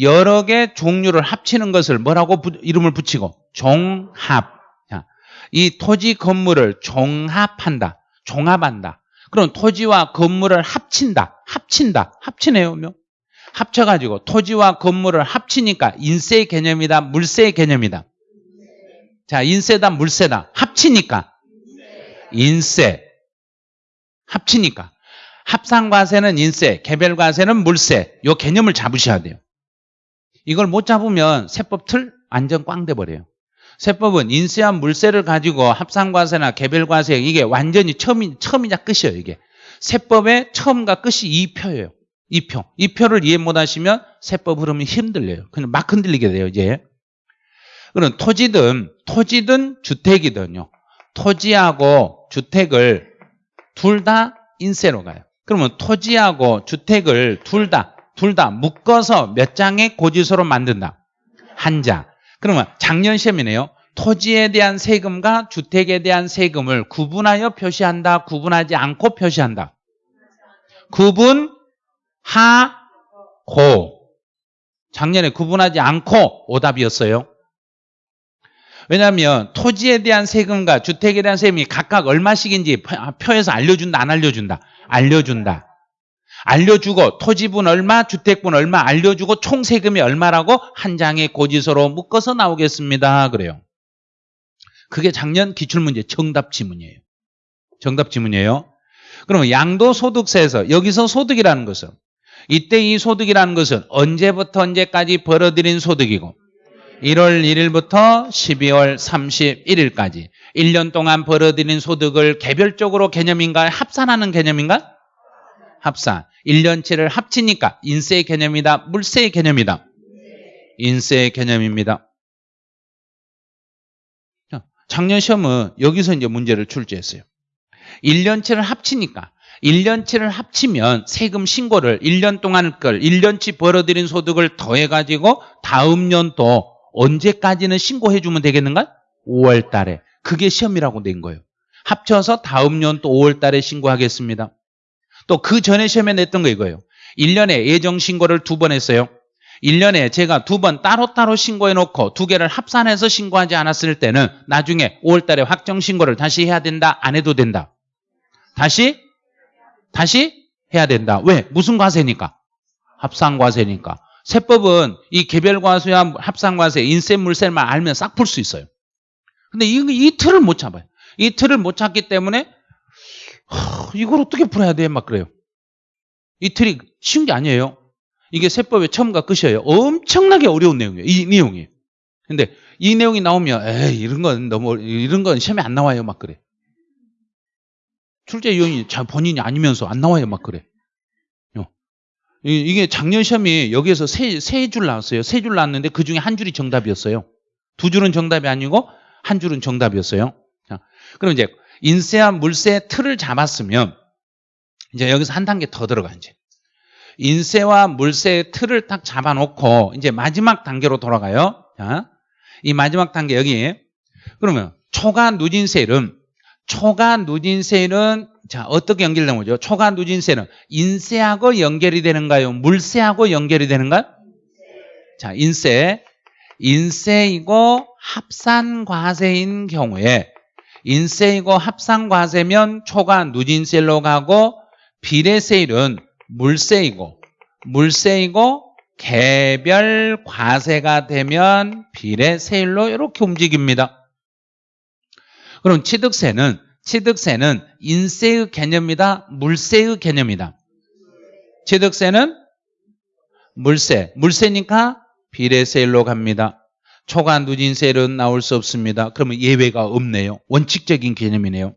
여러 개 종류를 합치는 것을 뭐라고 부, 이름을 붙이고 종합. 자, 이 토지 건물을 종합한다. 종합한다. 그럼 토지와 건물을 합친다. 합친다. 합치네요. 뭐. 합쳐가지고 토지와 건물을 합치니까 인세의 개념이다. 물세의 개념이다. 자, 인세다. 물세다. 합치니까. 인세. 합치니까. 합산과세는 인세, 개별과세는 물세. 요 개념을 잡으셔야 돼요. 이걸 못 잡으면 세법 틀 완전 꽝 돼버려요. 세법은 인세와 물세를 가지고 합산과세나 개별과세 이게 완전히 처음이, 처음이자 끝이에요. 이게 세법의 처음과 끝이 이 표예요. 이 표. 이 표를 이해 못 하시면 세법 흐름이 힘들려요. 그냥 막 흔들리게 돼요. 이제. 그럼 토지든 토지든 주택이든요. 토지하고 주택을 둘 다 인세로 가요. 그러면 토지하고 주택을 둘 다, 둘 다 묶어서 몇 장의 고지서로 만든다? 한 장. 그러면 작년 시험이네요. 토지에 대한 세금과 주택에 대한 세금을 구분하여 표시한다, 구분하지 않고 표시한다. 구분 하 고. 작년에 구분하지 않고 오답이었어요. 왜냐하면 토지에 대한 세금과 주택에 대한 세금이 각각 얼마씩인지 표에서 알려준다, 안 알려준다? 알려준다. 알려주고 토지분 얼마, 주택분 얼마 알려주고 총 세금이 얼마라고 한 장의 고지서로 묶어서 나오겠습니다. 그래요. 그게 작년 기출문제 정답 지문이에요. 정답 지문이에요. 그러면 양도소득세에서 여기서 소득이라는 것은 이때 이 소득이라는 것은 언제부터 언제까지 벌어들인 소득이고 1월 1일부터 12월 31일까지 1년 동안 벌어들인 소득을 개별적으로 개념인가 합산하는 개념인가? 합산. 1년치를 합치니까 인세의 개념이다. 물세의 개념이다. 인세의 개념입니다. 작년 시험은 여기서 이제 문제를 출제했어요. 1년치를 합치니까 1년치를 합치면 세금 신고를 1년 동안 걸 1년치 벌어들인 소득을 더해가지고 다음 년도 언제까지는 신고해주면 되겠는가? 5월 달에. 그게 시험이라고 낸 거예요. 합쳐서 다음 년또 5월 달에 신고하겠습니다. 또 그 전에 시험에 냈던 거 이거예요. 1년에 예정 신고를 두 번 했어요. 1년에 제가 두 번 따로따로 신고해 놓고 두 개를 합산해서 신고하지 않았을 때는 나중에 5월 달에 확정 신고를 다시 해야 된다? 안 해도 된다? 다시? 다시 해야 된다. 왜? 무슨 과세니까? 합산 과세니까. 세법은 이 개별과세와 합산과세, 인세, 물세만 알면 싹 풀 수 있어요. 근데 이, 이 틀을 못 잡아요. 이 틀을 못 찾기 때문에 하, 이걸 어떻게 풀어야 돼? 막 그래요. 이 틀이 쉬운 게 아니에요. 이게 세법의 처음과 끝이에요. 엄청나게 어려운 내용이에요. 이 내용이. 근데 이 내용이 나오면 에이 이런 건 너무 이런 건 시험에 안 나와요. 막 그래. 출제 요인이 자 본인이 아니면서 안 나와요. 막 그래. 어. 이게 작년 시험이 여기에서 세세줄 나왔어요. 세 줄 나왔는데 그 중에 한 줄이 정답이었어요. 두 줄은 정답이 아니고 한 줄은 정답이었어요. 자, 그럼 이제 인세와 물세 틀을 잡았으면 이제 여기서 한 단계 더 들어가 이제 인세와 물세의 틀을 딱 잡아놓고 이제 마지막 단계로 돌아가요. 자, 이 마지막 단계 여기 그러면 초과 누진세율은 초과 누진세율은 자 어떻게 연결된 거죠? 초과 누진세는 인세하고 연결이 되는가요? 물세하고 연결이 되는가요? 자 인세 인세이고 합산과세인 경우에 인세이고 합산과세면 초과 누진세로 가고 비례세율은 물세이고 물세이고 개별 과세가 되면 비례세율로 이렇게 움직입니다. 그럼 취득세는 취득세는 인세의 개념이다, 물세의 개념이다. 취득세는 물세, 물세니까 비례세율로 갑니다. 초과 누진세율은 나올 수 없습니다. 그러면 예외가 없네요. 원칙적인 개념이네요.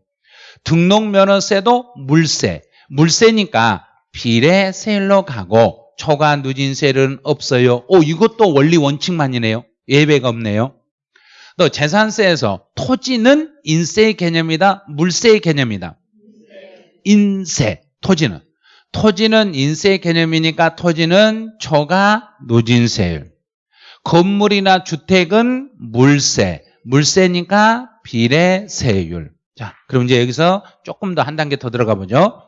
등록면허세도 물세, 물세니까 비례세율로 가고 초과 누진세율은 없어요. 오 이것도 원리 원칙만이네요. 예외가 없네요. 또 재산세에서 토지는 인세의 개념이다. 물세의 개념이다. 인세, 토지는. 토지는 인세의 개념이니까 토지는 초과 누진세율. 건물이나 주택은 물세, 물세니까 비례세율. 자, 그럼 이제 여기서 조금 더 한 단계 더 들어가 보죠.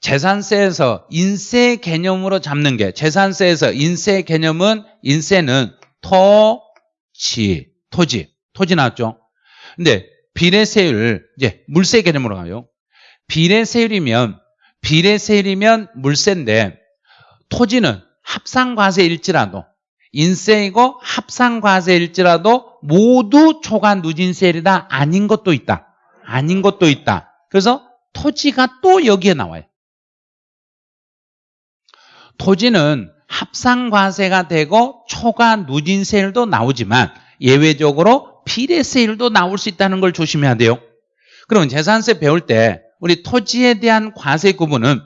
재산세에서 인세 개념으로 잡는 게 재산세에서 인세 개념은 인세는 토 지, 토지, 토지 나왔죠. 근데 비례세율 이제 물세 개념으로 가요. 비례세율이면 비례세율이면 물세인데 토지는 합산과세일지라도 인세이고 합산과세일지라도 모두 초과 누진세율이다 아닌 것도 있다. 아닌 것도 있다. 그래서 토지가 또 여기에 나와요. 토지는 합산과세가 되고 초과 누진세율도 나오지만 예외적으로 비례세율도 나올 수 있다는 걸 조심해야 돼요. 그럼 재산세 배울 때 우리 토지에 대한 과세 구분은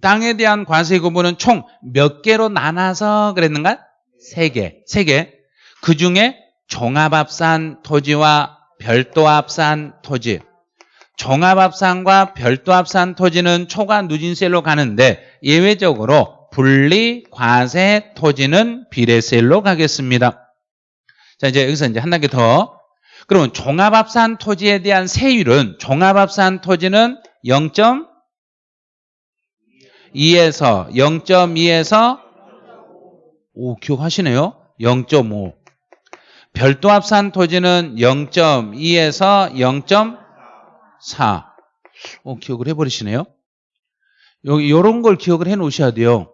땅에 대한 과세 구분은 총 몇 개로 나눠서 그랬는가? 세 개. 세 개. 그 중에 종합합산 토지와 별도합산 토지. 종합합산과 별도합산 토지는 초과 누진세로 가는데 예외적으로 분리 과세 토지는 비례세율로 가겠습니다. 자, 이제 여기서 이제 한 단계 더. 그러면 종합합산 토지에 대한 세율은 종합합산 토지는 0.2에서 0.2에서 오, 기억하시네요. 0.5. 별도 합산 토지는 0.2에서 0.4. 오, 기억을 해버리시네요. 여기, 요런 걸 기억을 해 놓으셔야 돼요.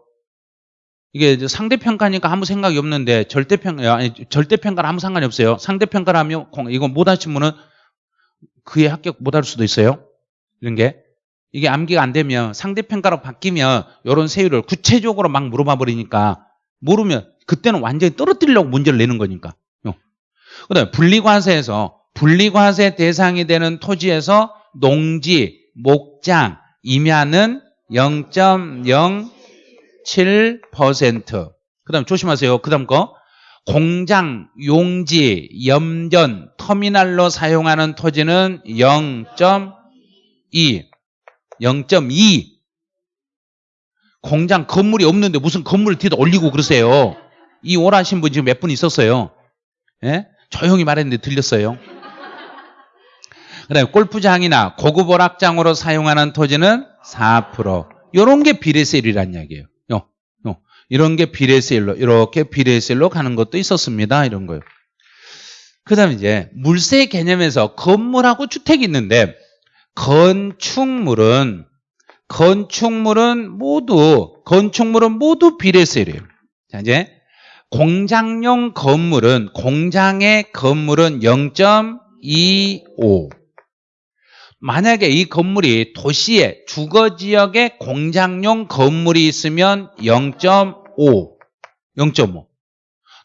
이게 상대평가니까 아무 생각이 없는데 절대평가, 아니, 절대평가는 아무 상관이 없어요. 상대평가라면, 이거 못 하신 분은 그에 합격 못 할 수도 있어요. 이런 게. 이게 암기가 안 되면 상대평가로 바뀌면 이런 세율을 구체적으로 막 물어봐 버리니까 모르면 그때는 완전히 떨어뜨리려고 문제를 내는 거니까. 그 다음에 분리과세에서 분리과세 대상이 되는 토지에서 농지, 목장, 임야는 0.07%. 그 다음 조심하세요. 그 다음 거. 공장, 용지, 염전, 터미널로 사용하는 토지는 0.2. 0.2 공장 건물이 없는데 무슨 건물을 뒤에다 올리고 그러세요. 이 오라신 분 지금 몇 분 있었어요. 예? 조용히 말했는데 들렸어요. 그다음에 골프장이나 고급 오락장으로 사용하는 토지는 4%. 요런 게 비례세율이란 이야기예요. 이런 게 비례세율로 이렇게 비례세율로 가는 것도 있었습니다. 이런 거요. 그 다음에 이제 물세 개념에서 건물하고 주택이 있는데 건축물은 건축물은 모두 건축물은 모두 비례세율이에요. 자 이제 공장용 건물은 공장의 건물은 0.25 만약에 이 건물이 도시의 주거 지역에 공장용 건물이 있으면 0.5 0.5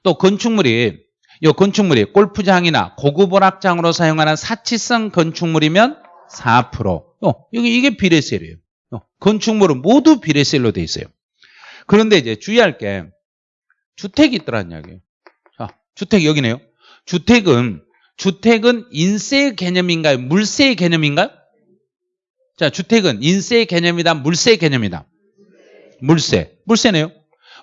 또 건축물이 이 건축물이 골프장이나 고급 오락장으로 사용하는 사치성 건축물이면 4%. 어, 여기 이게 비례세율이에요. 어, 건축물은 모두 비례세율로 돼 있어요. 그런데 이제 주의할 게 주택이 있더란 이야기예요. 자, 주택 여기네요. 주택은 주택은 인세 개념인가요? 물세 개념인가요? 자, 주택은 인세 개념이다, 물세 개념이다. 물세. 물세네요.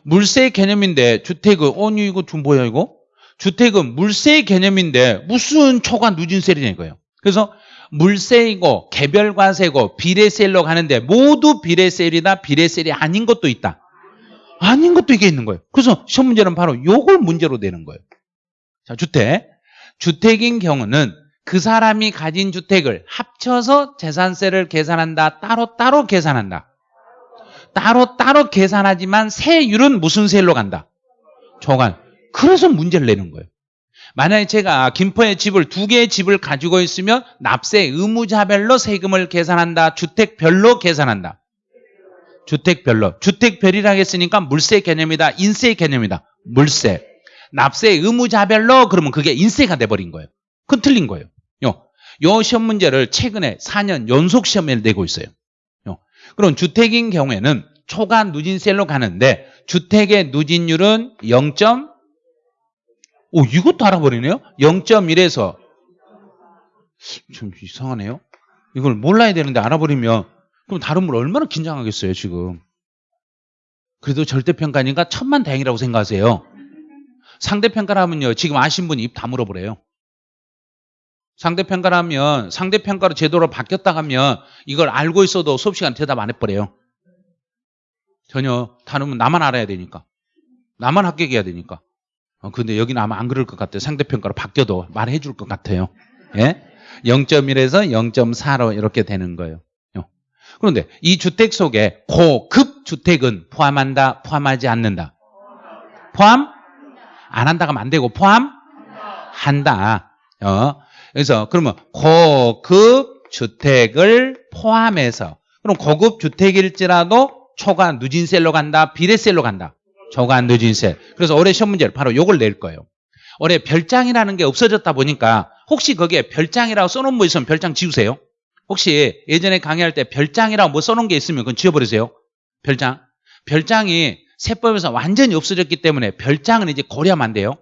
물세 개념인데 주택은 아니 이거 좀 뭐야 이거? 주택은 물세 개념인데 무슨 초과 누진세냐 이거예요. 그래서 물세이고 개별과세고 비례세율로 가는데 모두 비례세율이다 비례세율이 아닌 것도 있다. 아닌 것도 이게 있는 거예요. 그래서 시험 문제는 바로 요걸 문제로 내는 거예요. 자, 주택. 주택인 경우는 그 사람이 가진 주택을 합쳐서 재산세를 계산한다. 따로따로 계산한다. 따로 따로 계산하지만 세율은 무슨 세율로 간다? 초관. 그래서 문제를 내는 거예요. 만약에 제가 김포에 집을 두 개의 집을 가지고 있으면 납세 의무자별로 세금을 계산한다. 주택별로 계산한다. 주택별로. 주택별이라고 했으니까 물세 개념이다. 인세 개념이다. 물세. 납세 의무자별로 그러면 그게 인세가 돼버린 거예요. 그건 틀린 거예요. 요, 요 시험 문제를 최근에 4년 연속 시험에 내고 있어요. 요. 그럼 주택인 경우에는 초과 누진세로 가는데 주택의 누진율은 0. 오, 이것도 알아버리네요? 0.1에서 좀 이상하네요. 이걸 몰라야 되는데 알아버리면 그럼 다른 분 얼마나 긴장하겠어요, 지금. 그래도 절대평가니까 천만 다행이라고 생각하세요. 상대평가라면요, 지금 아신 분이 입 다물어 버려요. 상대평가라면 상대평가로 제도로 바뀌었다 하면 이걸 알고 있어도 수업 시간 대답 안 해버려요. 전혀 다르면 나만 알아야 되니까. 나만 합격해야 되니까. 어, 근데 여기는 아마 안 그럴 것 같아요. 상대평가로 바뀌어도 말해 줄 것 같아요. 예? 0.1에서 0.4로 이렇게 되는 거예요. 어. 그런데 이 주택 속에 고급 주택은 포함한다, 포함하지 않는다. 포함? 안 한다가 안 되고 포함 한다. 어. 그래서 그러면 고급 주택을 포함해서 그럼 고급 주택일지라도 초과 누진세로 간다, 비례세로 간다. 초과 누진세. 그래서 올해 시험 문제를 바로 요걸 낼 거예요. 올해 별장이라는 게 없어졌다 보니까 혹시 거기에 별장이라고 써놓은 거 있으면 별장 지우세요. 혹시 예전에 강의할 때 별장이라고 뭐 써놓은 게 있으면 그건 지워버리세요. 별장. 별장이 세법에서 완전히 없어졌기 때문에 별장은 이제 고려하면 안 돼요.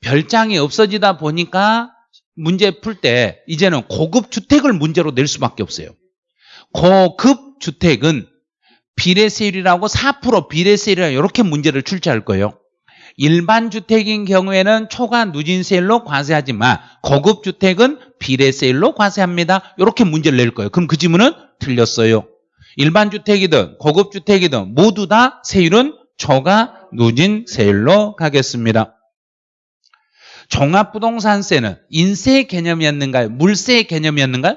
별장이 없어지다 보니까 문제 풀 때 이제는 고급 주택을 문제로 낼 수밖에 없어요. 고급 주택은 비례세율이라고 4% 비례세율이라고 이렇게 문제를 출제할 거예요. 일반 주택인 경우에는 초과 누진세율로 과세하지만 고급 주택은 비례세율로 과세합니다. 이렇게 문제를 낼 거예요. 그럼 그 질문은 틀렸어요. 일반 주택이든 고급 주택이든 모두 다 세율은 초과 누진 세율로 가겠습니다. 종합부동산세는 인세 개념이었는가요? 물세 개념이었는가요?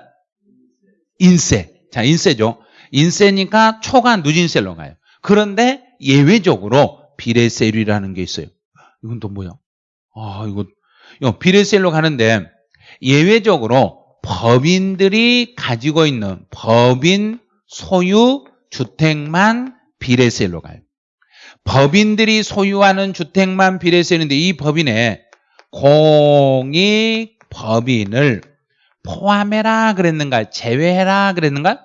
인세. 자, 인세죠. 인세니까 초과 누진세로 가요. 그런데 예외적으로 비례세율이라는 게 있어요. 이건 또 뭐야? 아, 이거, 이거 비례세율로 가는데 예외적으로 법인들이 가지고 있는 법인 소유 주택만 비례세율로 가요. 법인들이 소유하는 주택만 비례세율인데 이 법인에 공익 법인을 포함해라 그랬는가? 제외해라 그랬는가?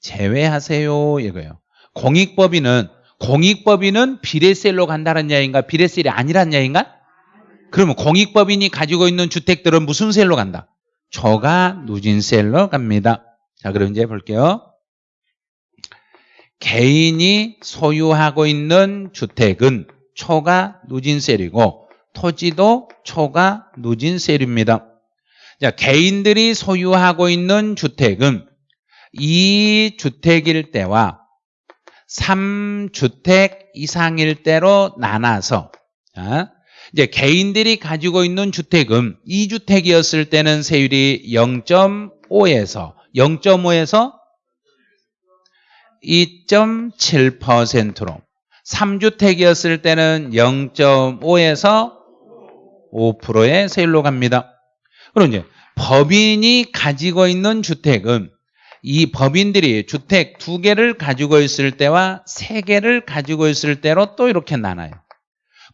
제외하세요 이거예요. 공익법인은 공익법인은 비례세율로 간다는 이야기인가? 비례세율이 아니란 이야기인가? 그러면 공익법인이 가지고 있는 주택들은 무슨 세율로 간다? 초과 누진세일로 갑니다. 자, 그럼 이제 볼게요. 개인이 소유하고 있는 주택은 초과 누진세율이고 토지도 초과 누진세율입니다. 자, 개인들이 소유하고 있는 주택은 2주택일 때와 3주택 이상일 때로 나눠서 자, 이제 개인들이 가지고 있는 주택은 2주택이었을 때는 세율이 0.5에서 0.5에서 2.7%로 3주택이었을 때는 0.5에서 5%의 세율로 갑니다. 그럼 이제 법인이 가지고 있는 주택은 이 법인들이 주택 두 개를 가지고 있을 때와 세 개를 가지고 있을 때로 또 이렇게 나눠요.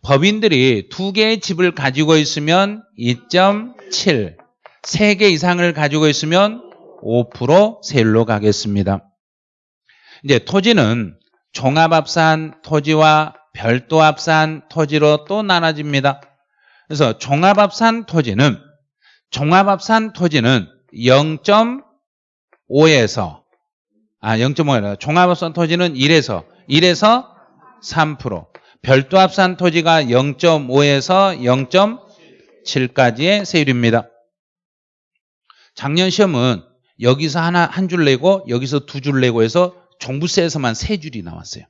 법인들이 두 개의 집을 가지고 있으면 2.7, 세 개 이상을 가지고 있으면 5% 세율로 가겠습니다. 이제 토지는 종합합산 토지와 별도 합산 토지로 또 나눠집니다. 그래서 종합합산 토지는 종합합산 토지는 0.5에서 아 0.5에서 종합합산 토지는 1에서 1에서 3% 별도 합산 토지가 0.5에서 0.7까지의 세율입니다. 작년 시험은 여기서 하나 한 줄 내고 여기서 두 줄 내고 해서 종부세에서만 세 줄이 나왔어요.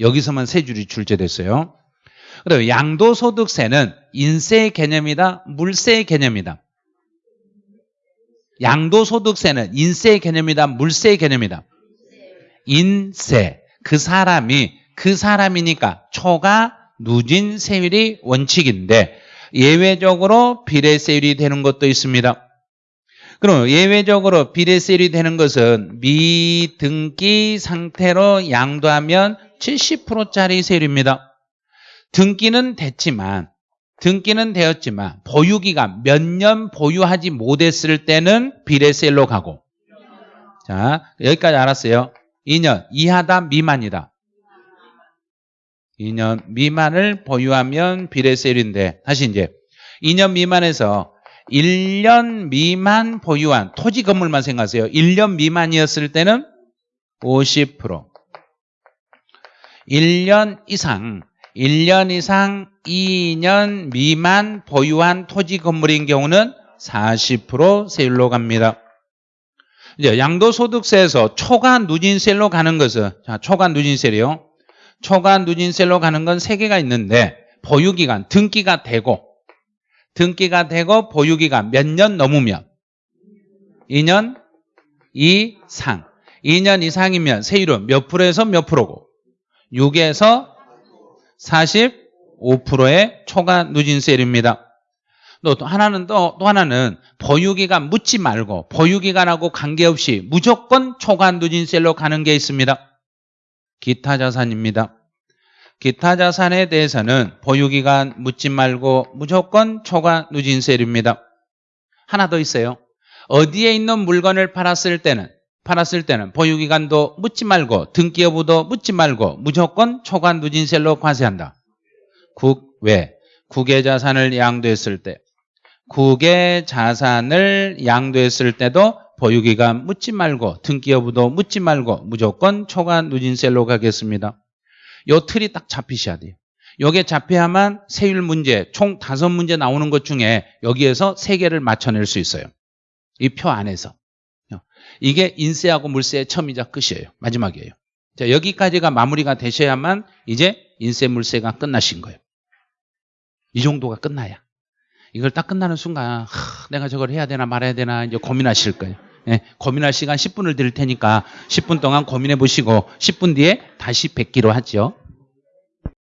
여기서만 세 줄이 출제됐어요. 그리고 양도소득세는 인세 개념이다, 물세 개념이다. 양도소득세는 인세 개념이다, 물세 개념이다. 인세. 그 사람이 그 사람이니까 초과 누진 세율이 원칙인데 예외적으로 비례 세율이 되는 것도 있습니다. 그럼 예외적으로 비례 세율이 되는 것은 미등기 상태로 양도하면 70%짜리 세율입니다. 등기는 됐지만 등기는 되었지만 보유기간 몇 년 보유하지 못했을 때는 비례세율로 가고 자 여기까지 알았어요. 2년 이하다 미만이다. 2년 미만을 보유하면 비례세율인데 다시 이제 2년 미만에서 1년 미만 보유한 토지 건물만 생각하세요. 1년 미만이었을 때는 50% 1년 이상 1년 이상 2년 미만 보유한 토지 건물인 경우는 40% 세율로 갑니다. 이제 양도소득세에서 초과 누진세로 가는 것은 자, 초과 누진세요. 초과 누진세로 가는 건 세 개가 있는데 보유기간 등기가 되고 등기가 되고 보유기간 몇 년 넘으면 2년 이상 2년 이상이면 세율은 몇 프로에서 몇 프로고 6에서 45%의 초과 누진세율입니다. 또 하나는 또, 또 하나는 보유기간 묻지 말고 보유기간하고 관계없이 무조건 초과 누진세로 가는 게 있습니다. 기타 자산입니다. 기타 자산에 대해서는 보유기간 묻지 말고 무조건 초과 누진세율입니다. 하나 더 있어요. 어디에 있는 물건을 팔았을 때는 팔았을 때는 보유기간도 묻지 말고 등기 여부도 묻지 말고 무조건 초과 누진세율로 과세한다. 국외 국외 자산을 양도했을 때 국외 자산을 양도했을 때도 보유기간 묻지 말고 등기 여부도 묻지 말고 무조건 초과 누진세율로 가겠습니다. 요 틀이 딱 잡히셔야 돼요. 요게 잡혀야만 세율 문제 총 다섯 문제 나오는 것 중에 여기에서 세 개를 맞춰낼 수 있어요. 이 표 안에서. 이게 인세하고 물세의 처음이자 끝이에요. 마지막이에요. 자, 여기까지가 마무리가 되셔야만 이제 인세 물세가 끝나신 거예요. 이 정도가 끝나야. 이걸 딱 끝나는 순간 하, 내가 저걸 해야 되나 말아야 되나 이제 고민하실 거예요. 예, 고민할 시간 10분을 드릴 테니까 10분 동안 고민해 보시고 10분 뒤에 다시 뵙기로 하죠.